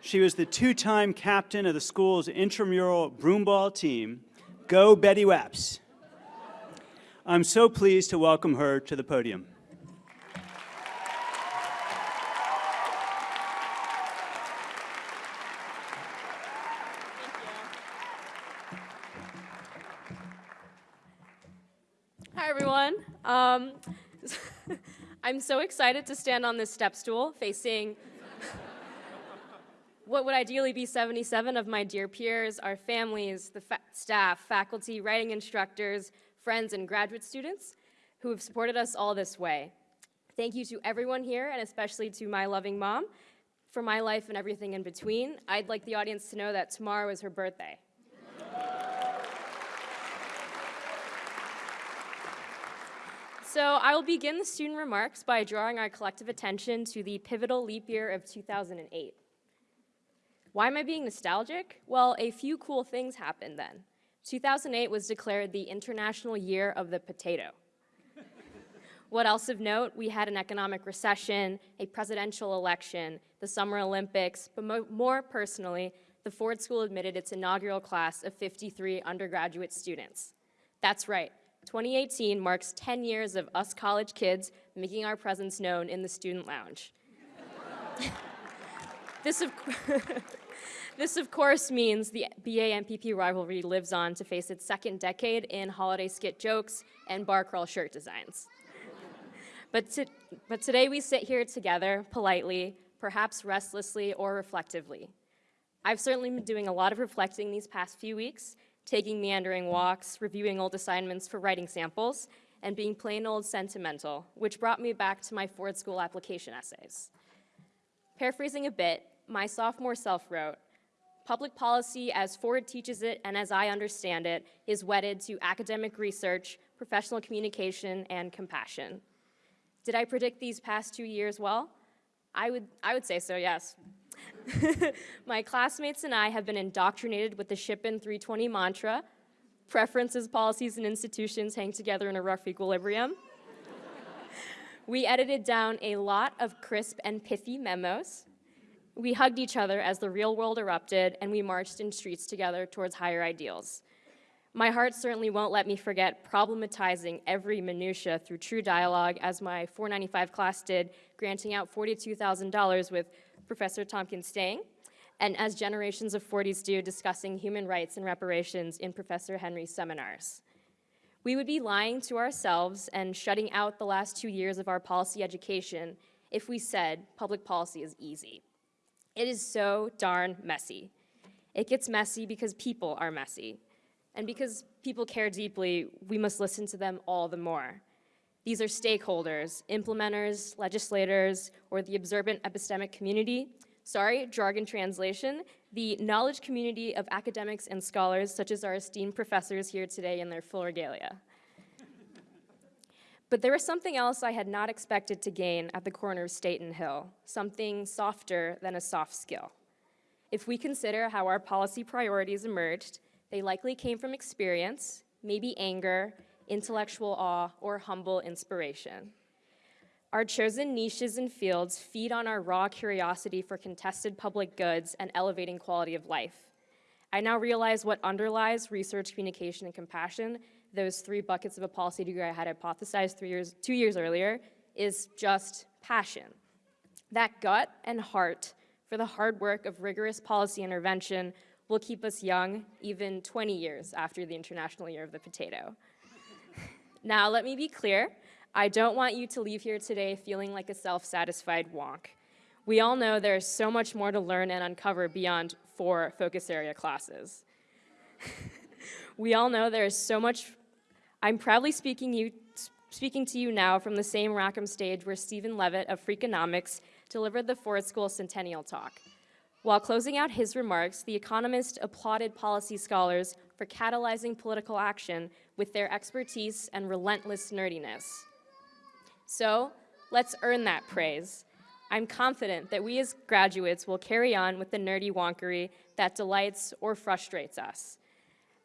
She was the two-time captain of the school's intramural broomball team. Go Betty Waps. I'm so pleased to welcome her to the podium. Hi, everyone. Um, I'm so excited to stand on this step stool facing what would ideally be 77 of my dear peers, our families, the fa staff, faculty, writing instructors, friends, and graduate students who have supported us all this way. Thank you to everyone here, and especially to my loving mom for my life and everything in between. I'd like the audience to know that tomorrow is her birthday. So I will begin the student remarks by drawing our collective attention to the pivotal leap year of 2008. Why am I being nostalgic? Well, a few cool things happened then. 2008 was declared the International Year of the Potato. what else of note? We had an economic recession, a presidential election, the Summer Olympics, but mo more personally, the Ford School admitted its inaugural class of 53 undergraduate students. That's right, 2018 marks 10 years of us college kids making our presence known in the student lounge. this, of this, of course, means the BA-MPP rivalry lives on to face its second decade in holiday skit jokes and bar crawl shirt designs. but, to, but today we sit here together, politely, perhaps restlessly or reflectively. I've certainly been doing a lot of reflecting these past few weeks, taking meandering walks, reviewing old assignments for writing samples, and being plain old sentimental, which brought me back to my Ford School application essays. Paraphrasing a bit, my sophomore self wrote, Public policy as Ford teaches it and as I understand it is wedded to academic research, professional communication, and compassion. Did I predict these past two years well? I would, I would say so, yes. My classmates and I have been indoctrinated with the Shippen 320 mantra, preferences, policies, and institutions hang together in a rough equilibrium. we edited down a lot of crisp and pithy memos. We hugged each other as the real world erupted, and we marched in streets together towards higher ideals. My heart certainly won't let me forget problematizing every minutia through true dialogue, as my 495 class did, granting out $42,000 with Professor Tompkins-Stange, and as generations of Fordies do, discussing human rights and reparations in Professor Henry's seminars. We would be lying to ourselves and shutting out the last two years of our policy education if we said public policy is easy. It is so darn messy. It gets messy because people are messy. And because people care deeply, we must listen to them all the more. These are stakeholders, implementers, legislators, or the observant epistemic community. Sorry, jargon translation. The knowledge community of academics and scholars, such as our esteemed professors here today in their full regalia. But there was something else I had not expected to gain at the corner of State and Hill, something softer than a soft skill. If we consider how our policy priorities emerged, they likely came from experience, maybe anger, intellectual awe, or humble inspiration. Our chosen niches and fields feed on our raw curiosity for contested public goods and elevating quality of life. I now realize what underlies research, communication, and compassion, those three buckets of a policy degree I had hypothesized three years, two years earlier, is just passion. That gut and heart for the hard work of rigorous policy intervention will keep us young even 20 years after the International Year of the Potato. Now, let me be clear. I don't want you to leave here today feeling like a self-satisfied wonk. We all know there's so much more to learn and uncover beyond four focus area classes. we all know there's so much, I'm proudly speaking, you, speaking to you now from the same Rackham stage where Stephen Levitt of Freakonomics delivered the Ford School Centennial Talk. While closing out his remarks, The Economist applauded policy scholars for catalyzing political action with their expertise and relentless nerdiness. So, let's earn that praise. I'm confident that we as graduates will carry on with the nerdy wonkery that delights or frustrates us.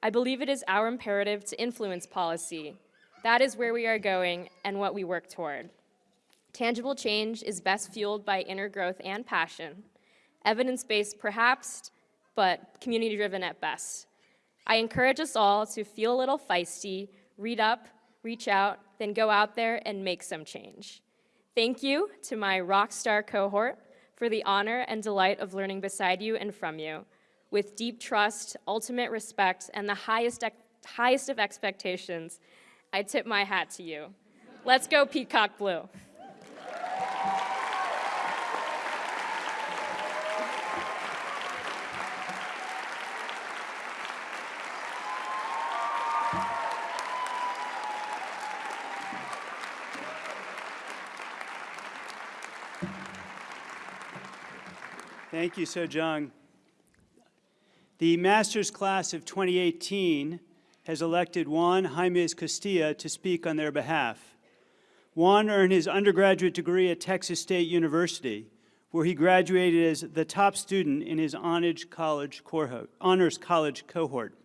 I believe it is our imperative to influence policy. That is where we are going and what we work toward. Tangible change is best fueled by inner growth and passion evidence-based perhaps, but community-driven at best. I encourage us all to feel a little feisty, read up, reach out, then go out there and make some change. Thank you to my rock star cohort for the honor and delight of learning beside you and from you. With deep trust, ultimate respect, and the highest, highest of expectations, I tip my hat to you. Let's go Peacock Blue. Thank you, Sojung. The master's class of 2018 has elected Juan Jaimes Castilla to speak on their behalf. Juan earned his undergraduate degree at Texas State University, where he graduated as the top student in his. Honors college cohort.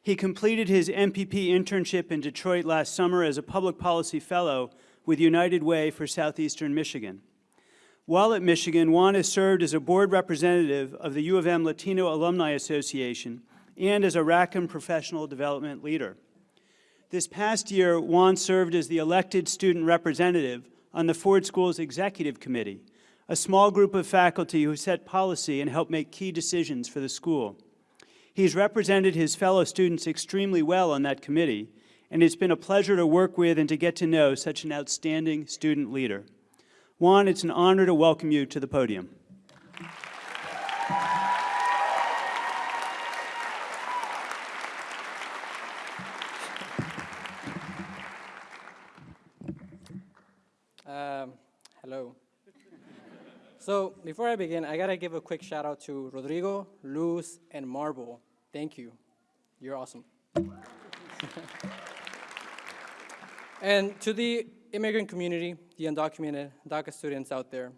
He completed his MPP internship in Detroit last summer as a public policy fellow with United Way for Southeastern Michigan. While at Michigan, Juan has served as a board representative of the U of M Latino Alumni Association and as a Rackham professional development leader. This past year, Juan served as the elected student representative on the Ford School's Executive Committee, a small group of faculty who set policy and help make key decisions for the school. He's represented his fellow students extremely well on that committee, and it's been a pleasure to work with and to get to know such an outstanding student leader. Juan, it's an honor to welcome you to the podium. Um, hello. So before I begin, I gotta give a quick shout out to Rodrigo, Luz, and Marble. Thank you. You're awesome. and to the immigrant community, the undocumented DACA students out there,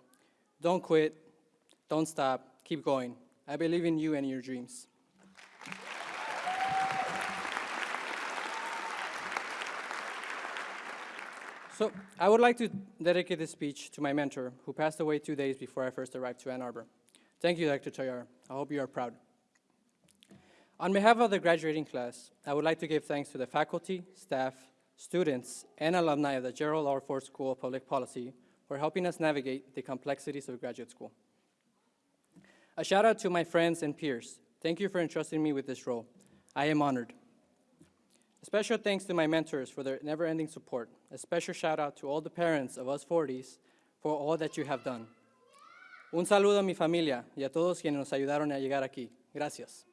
don't quit, don't stop, keep going. I believe in you and your dreams. So I would like to dedicate this speech to my mentor, who passed away two days before I first arrived to Ann Arbor. Thank you, Dr. Toyar. I hope you are proud. On behalf of the graduating class, I would like to give thanks to the faculty, staff, students, and alumni of the Gerald R. Ford School of Public Policy for helping us navigate the complexities of graduate school. A shout out to my friends and peers. Thank you for entrusting me with this role. I am honored. A special thanks to my mentors for their never-ending support. A special shout out to all the parents of us Fordies for all that you have done. Un saludo a mi familia y a todos quienes nos ayudaron a llegar aquí. Gracias.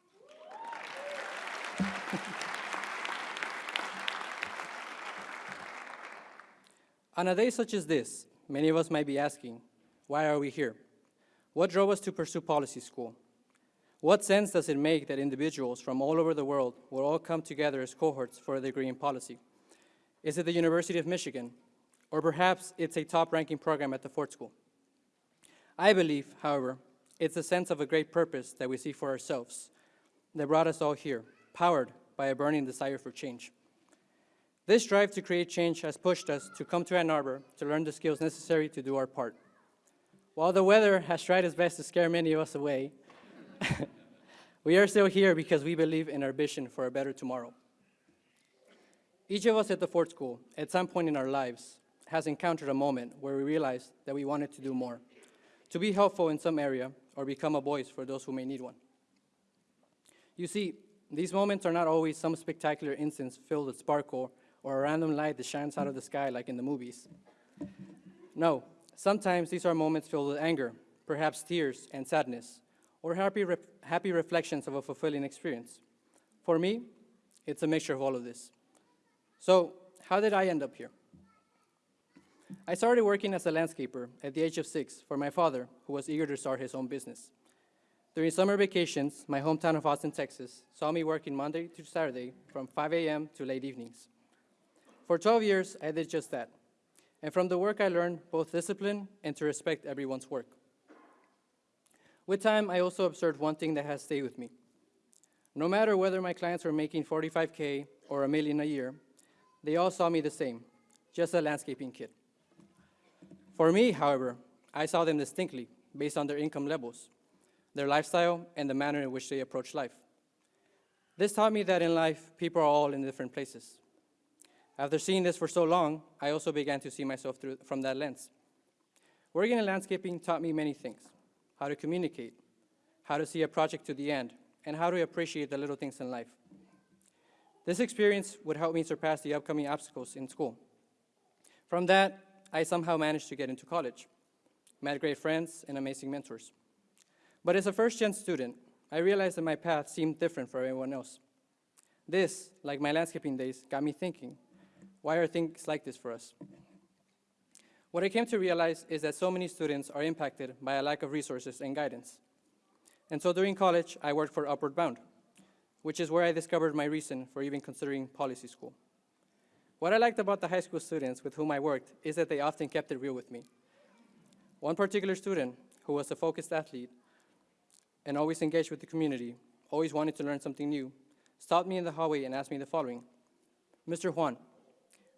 On a day such as this, many of us might be asking, why are we here? What drove us to pursue policy school? What sense does it make that individuals from all over the world will all come together as cohorts for a degree in policy? Is it the University of Michigan? Or perhaps it's a top-ranking program at the Ford School? I believe, however, it's a sense of a great purpose that we see for ourselves that brought us all here, powered by a burning desire for change. This drive to create change has pushed us to come to Ann Arbor to learn the skills necessary to do our part. While the weather has tried its best to scare many of us away, we are still here because we believe in our vision for a better tomorrow. Each of us at the Ford School, at some point in our lives, has encountered a moment where we realized that we wanted to do more, to be helpful in some area, or become a voice for those who may need one. You see, these moments are not always some spectacular instance filled with sparkle or a random light that shines out of the sky like in the movies. No, sometimes these are moments filled with anger, perhaps tears and sadness, or happy, ref happy reflections of a fulfilling experience. For me, it's a mixture of all of this. So, how did I end up here? I started working as a landscaper at the age of six for my father, who was eager to start his own business. During summer vacations, my hometown of Austin, Texas, saw me working Monday to Saturday from 5 a.m. to late evenings. For 12 years, I did just that. And from the work, I learned both discipline and to respect everyone's work. With time, I also observed one thing that has stayed with me. No matter whether my clients were making 45K or a million a year, they all saw me the same, just a landscaping kid. For me, however, I saw them distinctly based on their income levels, their lifestyle, and the manner in which they approach life. This taught me that in life, people are all in different places. After seeing this for so long, I also began to see myself through, from that lens. Working in landscaping taught me many things, how to communicate, how to see a project to the end, and how to appreciate the little things in life. This experience would help me surpass the upcoming obstacles in school. From that, I somehow managed to get into college, met great friends and amazing mentors. But as a first-gen student, I realized that my path seemed different for everyone else. This, like my landscaping days, got me thinking, why are things like this for us? What I came to realize is that so many students are impacted by a lack of resources and guidance. And so during college, I worked for Upward Bound, which is where I discovered my reason for even considering policy school. What I liked about the high school students with whom I worked is that they often kept it real with me. One particular student, who was a focused athlete and always engaged with the community, always wanted to learn something new, stopped me in the hallway and asked me the following, Mr. Juan,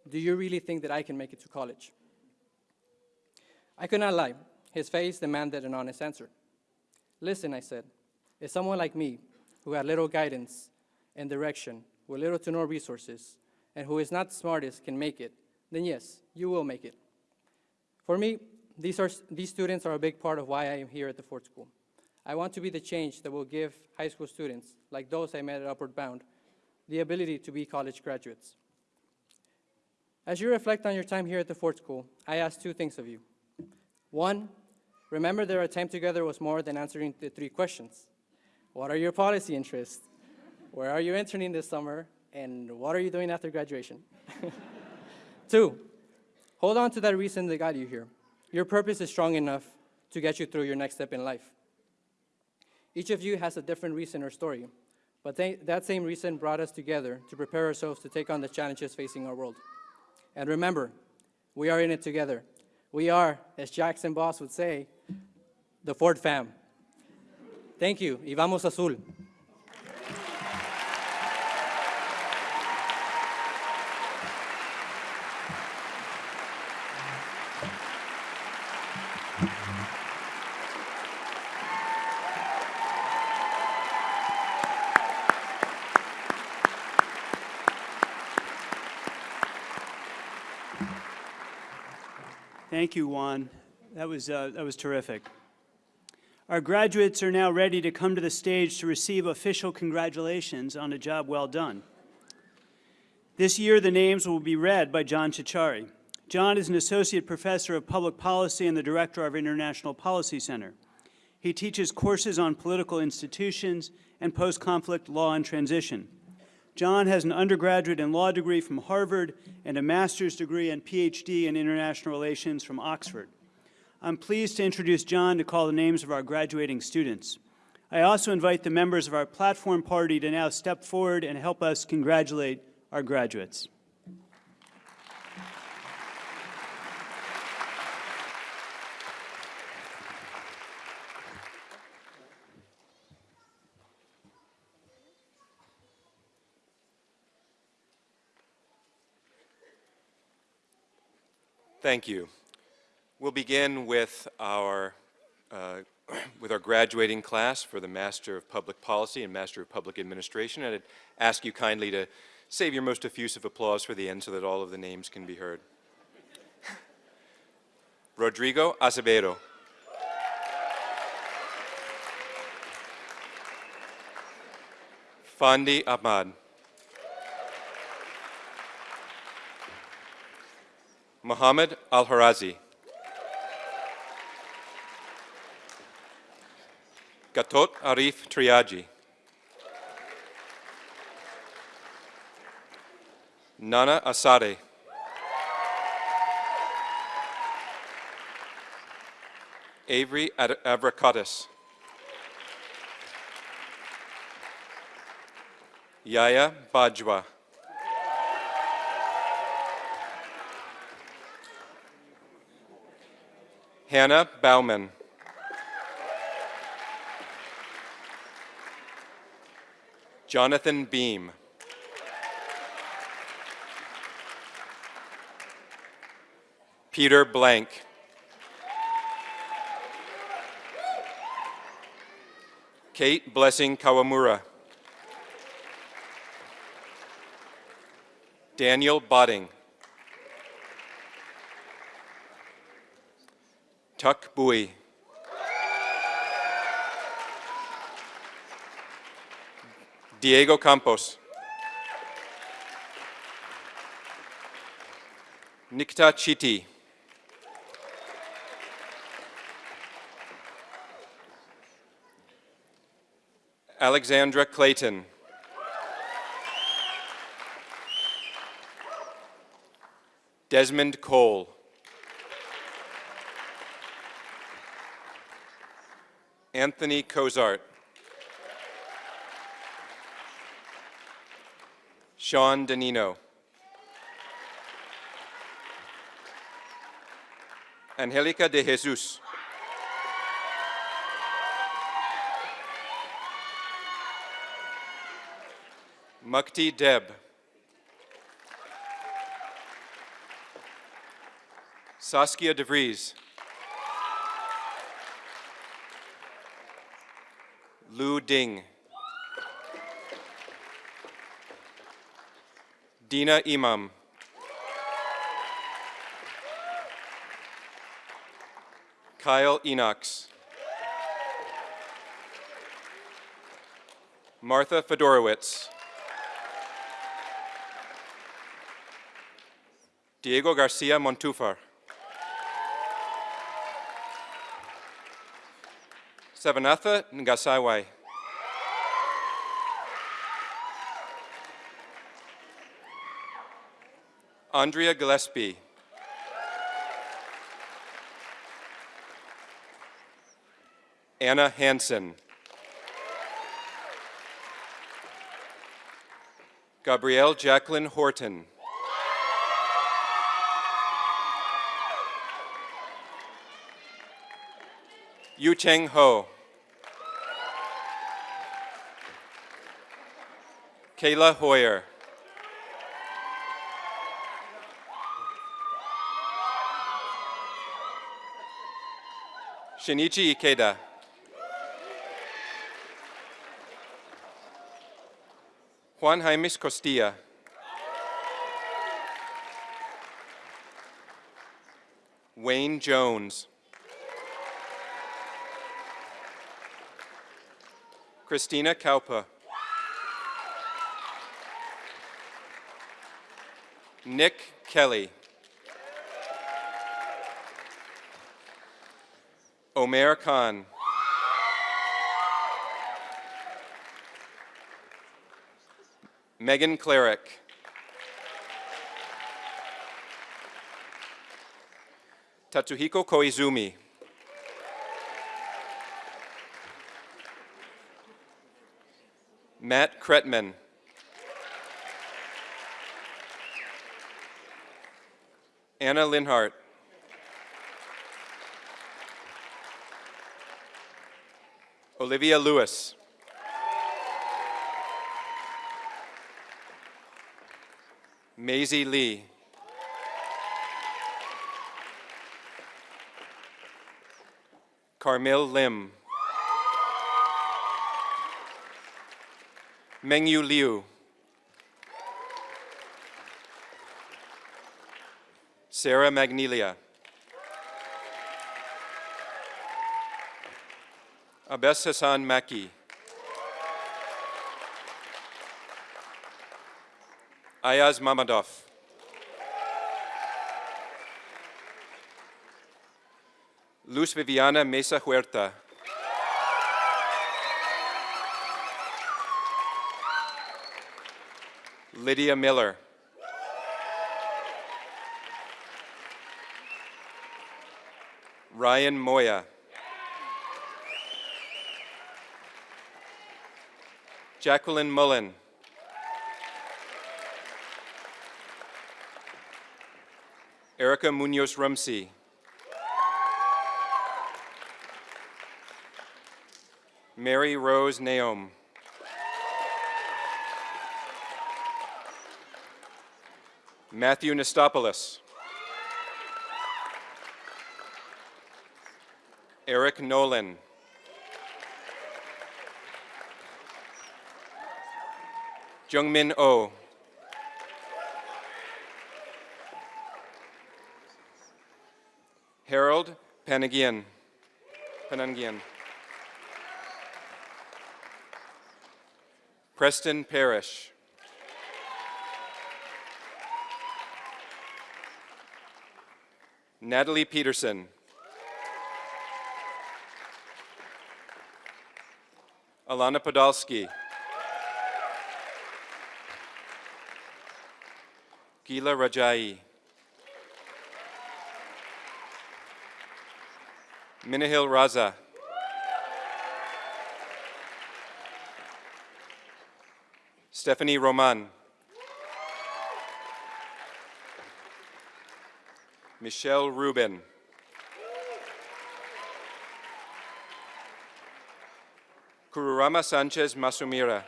do you really think that I can make it to college? I could not lie. His face demanded an honest answer. Listen, I said, if someone like me, who had little guidance and direction, with little to no resources, and who is not the smartest can make it, then yes, you will make it. For me, these, are, these students are a big part of why I am here at the Ford School. I want to be the change that will give high school students, like those I met at Upward Bound, the ability to be college graduates. As you reflect on your time here at the Ford School, I ask two things of you. One, remember that our time together was more than answering the three questions. What are your policy interests? Where are you interning this summer? And what are you doing after graduation? Two, hold on to that reason that got you here. Your purpose is strong enough to get you through your next step in life. Each of you has a different reason or story, but they, that same reason brought us together to prepare ourselves to take on the challenges facing our world. And remember, we are in it together. We are, as Jackson Voss would say, the Ford fam. Thank you, y vamos azul. Thank you, Juan. That was, uh, that was terrific. Our graduates are now ready to come to the stage to receive official congratulations on a job well done. This year, the names will be read by John Ciorciari. John is an associate professor of public policy and the director of International Policy Center. He teaches courses on political institutions and post-conflict law and transition. John has an undergraduate and law degree from Harvard and a master's degree and PhD in international relations from Oxford. I'm pleased to introduce John to call the names of our graduating students. I also invite the members of our platform party to now step forward and help us congratulate our graduates. Thank you. We'll begin with our, uh, with our graduating class for the Master of Public Policy and Master of Public Administration. And I'd ask you kindly to save your most effusive applause for the end so that all of the names can be heard. Rodrigo Acevedo. Fandi Ahmad. Mohammed Al-Harazi. Gatot Arif Triaji. Nana Asade. Avery Avrakotis. Yaya Bajwa. Hannah Bauman. Jonathan Beam. Peter Blank. Kate Blessing Kawamura. Daniel Botting. Tuck Bowie. Diego Campos. Nikta Chiti. Alexandra Clayton. Desmond Cole. Anthony Cozart. Sean Danino. Angelica de Jesus. Mukti Deb. Saskia DeVries. Lu Ding. Dina Imam. Kyle Enox. Martha Fedorowicz. Diego Garcia Montufar. Savanatha Ngasaiwai. Andrea Gillespie. Anna Hansen. Gabrielle Jacqueline Horton. Yu Cheng Ho. Kayla Hoyer. Shinichi Ikeda. Juan Jaimes Costilla. Wayne Jones. Christina Kaupa. Nick Kelly. Omer Khan. Megan Cleric. Tatsuhiko Koizumi. Matt Kretman. Anna Linhart. Olivia Lewis. Maisie Lee. Carmel Lim. Mengyu Liu. Sarah Magnelia. Abes Hassan Maki. Ayaz Mamadov. Luz Viviana Mesa Huerta. Lydia Miller. Ryan Moya. Jacqueline Mullen. Erica Munoz Rumsey. Mary Rose Naom. Matthew Nestopoulos. Eric Nolan. Jungmin Oh. Harold Panagian. Panangian. Preston Parrish. Natalie Peterson. Alana Podolsky. Gila Rajai. Minahil Raza. Stephanie Roman. Michelle Rubin. Kururama Sanchez Masumira.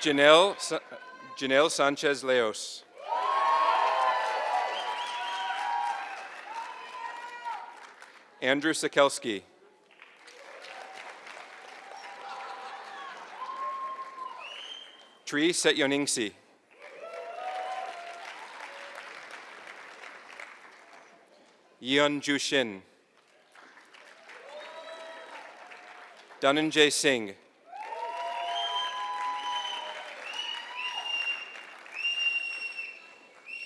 Janelle, Sa- Janelle Sanchez Leos. Andrew Sikelski. Tree Setyoningsi. Yeon Jushin. Dhananjay Singh.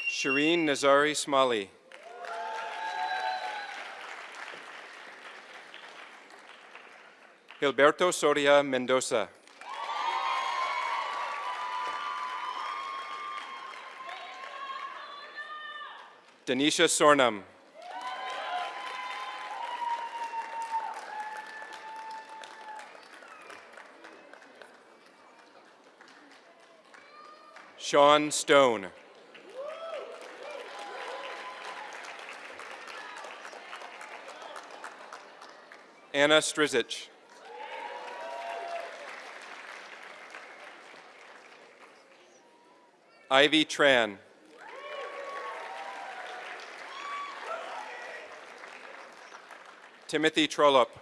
Shireen Nazari Smalley. Gilberto Soria Mendoza. Denisha Sornam. Sean Stone. Anna Strizic. Ivy Tran. Timothy Trollope.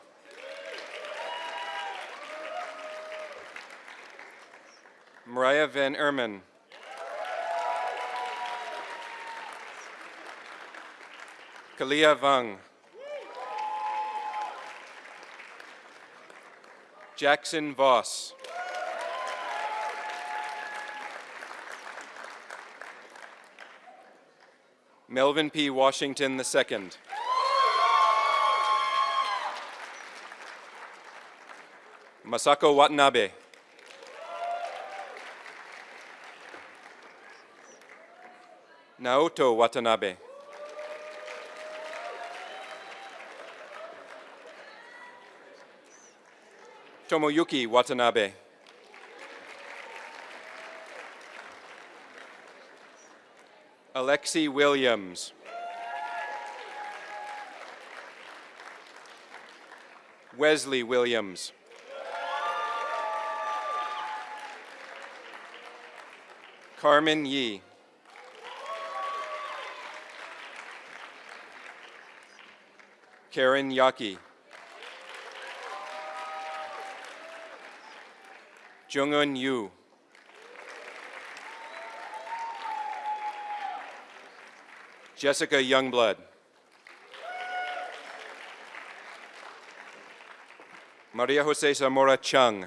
Mariah Van Erman. Kalia Vang. Jackson Voss. Melvin P. Washington II. Masako Watanabe. Naoto Watanabe. Tomoyuki Watanabe. Alexi Williams. Wesley Williams. Carmen Yee. Karen Yaki. Jungun Yu. Jessica Youngblood. Maria Jose Zamora Chung.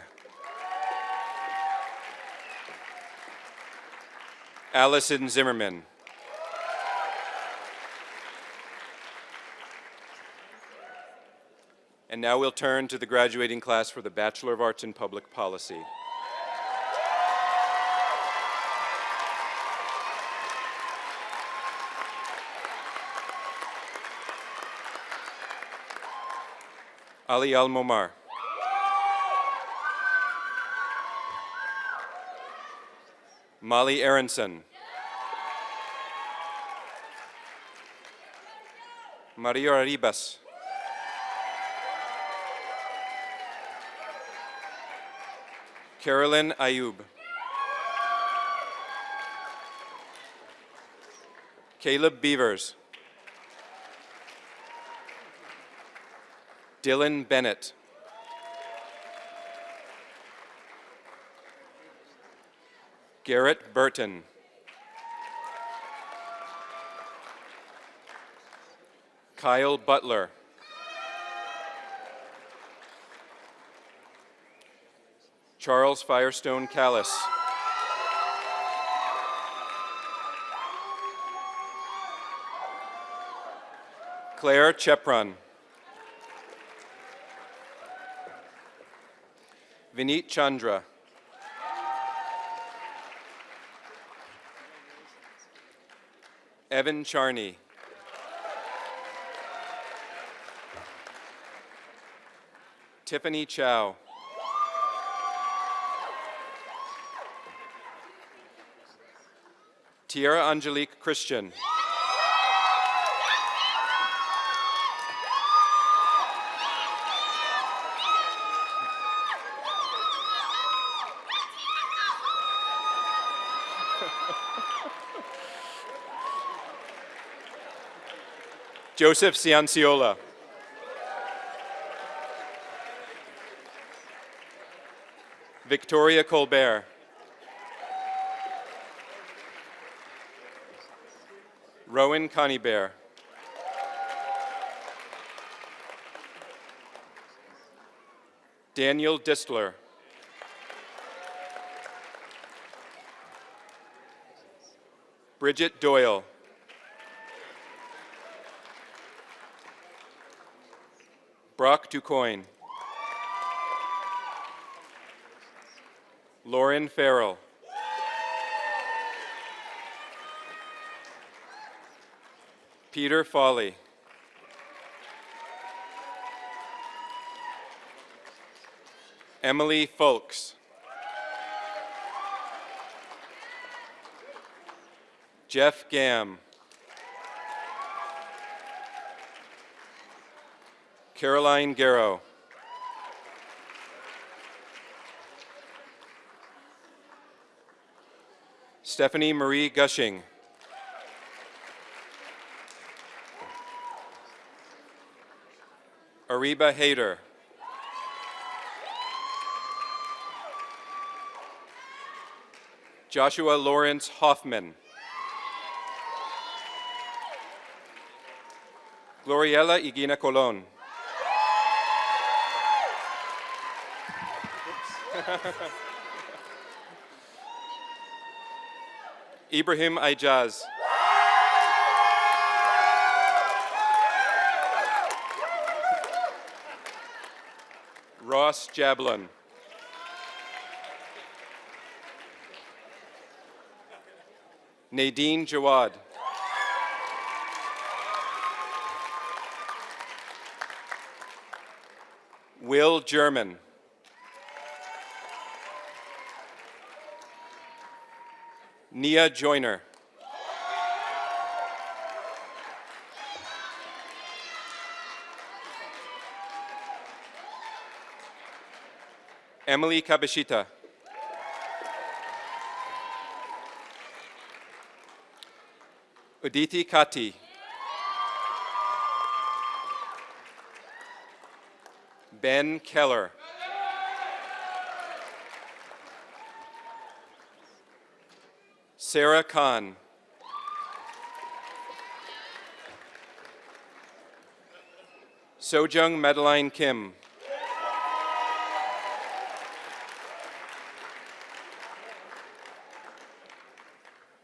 Allison Zimmerman. And now we'll turn to the graduating class for the Bachelor of Arts in Public Policy. Ali Al Momar. Molly Aronson. Maria Arribas. Carolyn Ayub. Caleb Beavers. Dylan Bennett. Garrett Burton. Kyle Butler. Charles Firestone Callis. Claire Chepron. Vineet Chandra. Evan Charney. Tiffany Chow. Tierra Angelique Christian. Joseph Cianciola. Victoria Colbert. Rowan Conybear. Daniel Distler. Bridget Doyle. Brock Ducoin. Lauren Farrell. Peter Folly. Emily Folks. Jeff Gam. Caroline Garrow. Stephanie Marie Gushing. Ariba Hayter. Joshua Lawrence Hoffman. Gloriela Igina Colon. Ibrahim Ajaz. Ross Jablon. Nadine Jawad. Will German. Nia Joyner. Emily Kabashita. Uditi Kati. Ben Keller. Sarah Khan. Sojung Madeline Kim.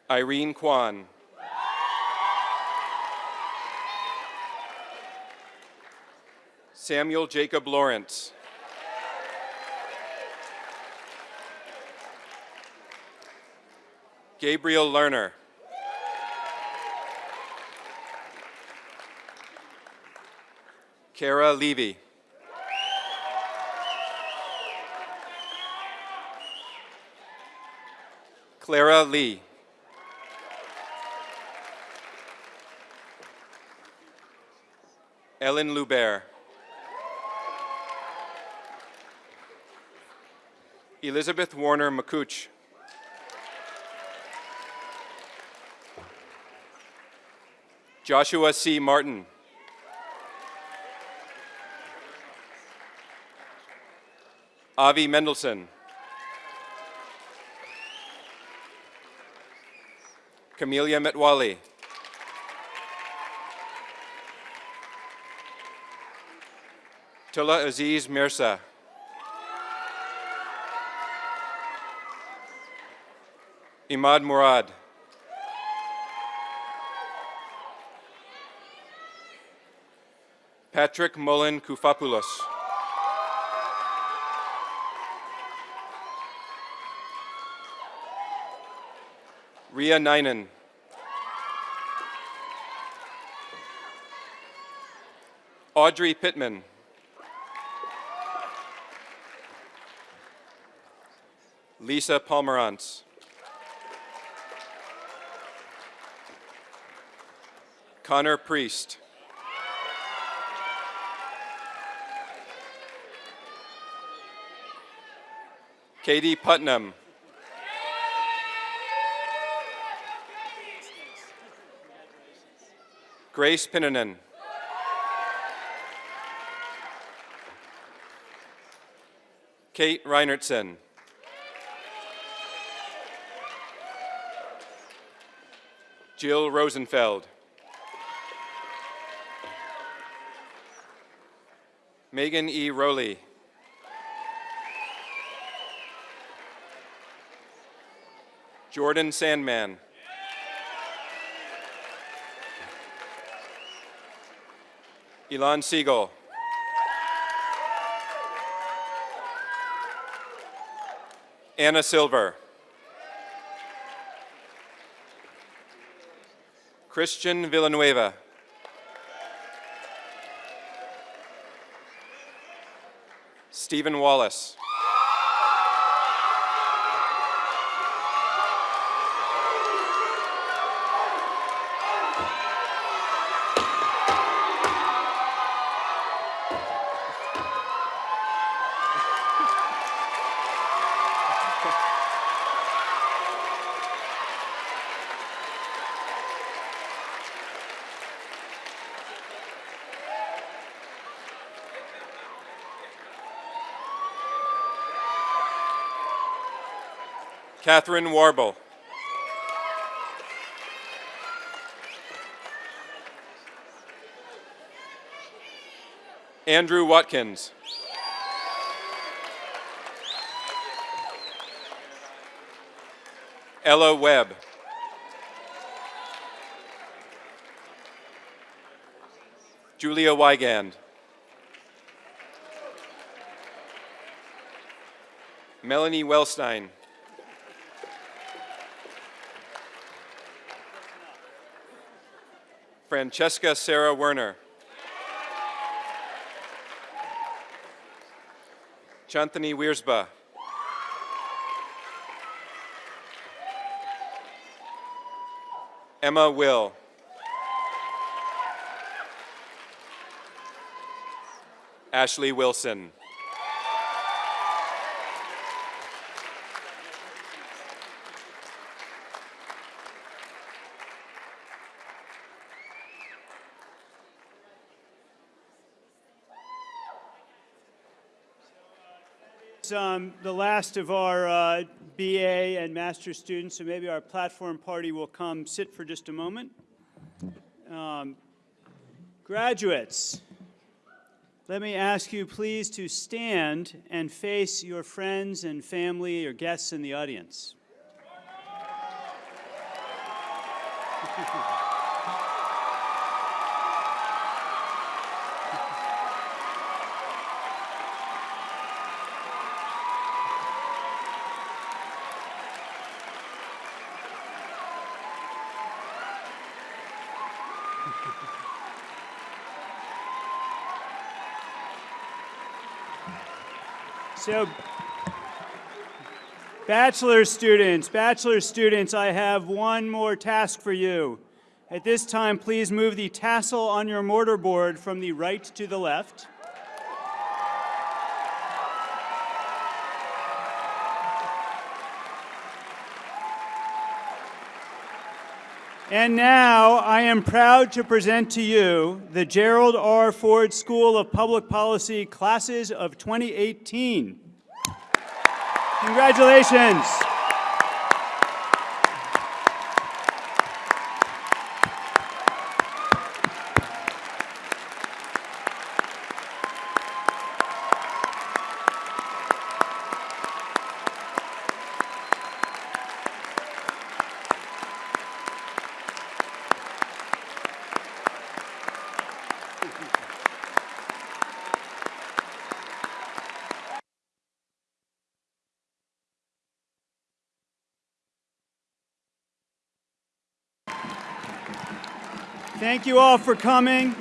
Irene Kwan. Samuel Jacob Lawrence. Gabriel Lerner. Kara Levy. Clara Lee. Ellen Lubert. Elizabeth Warner McCooch. Joshua C. Martin. Avi Mendelson. Camelia Metwali. Tula Aziz Mirza. Imad Murad. Patrick Mullen Koufopoulos. Ria Ninen. Audrey Pittman. Lisa Palmerantz. Connor Priest. Katie Putnam. Grace Pinnanen. Kate Reinertsen. Jill Rosenfeld. Megan E. Rowley. Jordan Sandman. Elon Siegel. Anna Silver. Christian Villanueva. Stephen Wallace. Catherine Warble. Andrew Watkins. Ella Webb. Julia Wygand. Melanie Wellstein. Francesca Sarah Werner. Chanthony Wiersba. Emma Will. Ashley Wilson. Um, the last of our uh, BA and master students, so maybe our platform party will come sit for just a moment. Um, graduates, let me ask you please to stand and face your friends and family or guests in the audience. So, bachelor students, bachelor students, I have one more task for you. At this time, please move the tassel on your mortarboard from the right to the left. And now I am proud to present to you the Gerald R. Ford School of Public Policy classes of 2018. Congratulations. Thank you all for coming.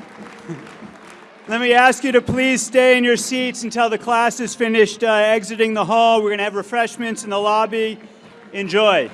Let me ask you to please stay in your seats until the class is finished uh, exiting the hall. We're going to have refreshments in the lobby. Enjoy.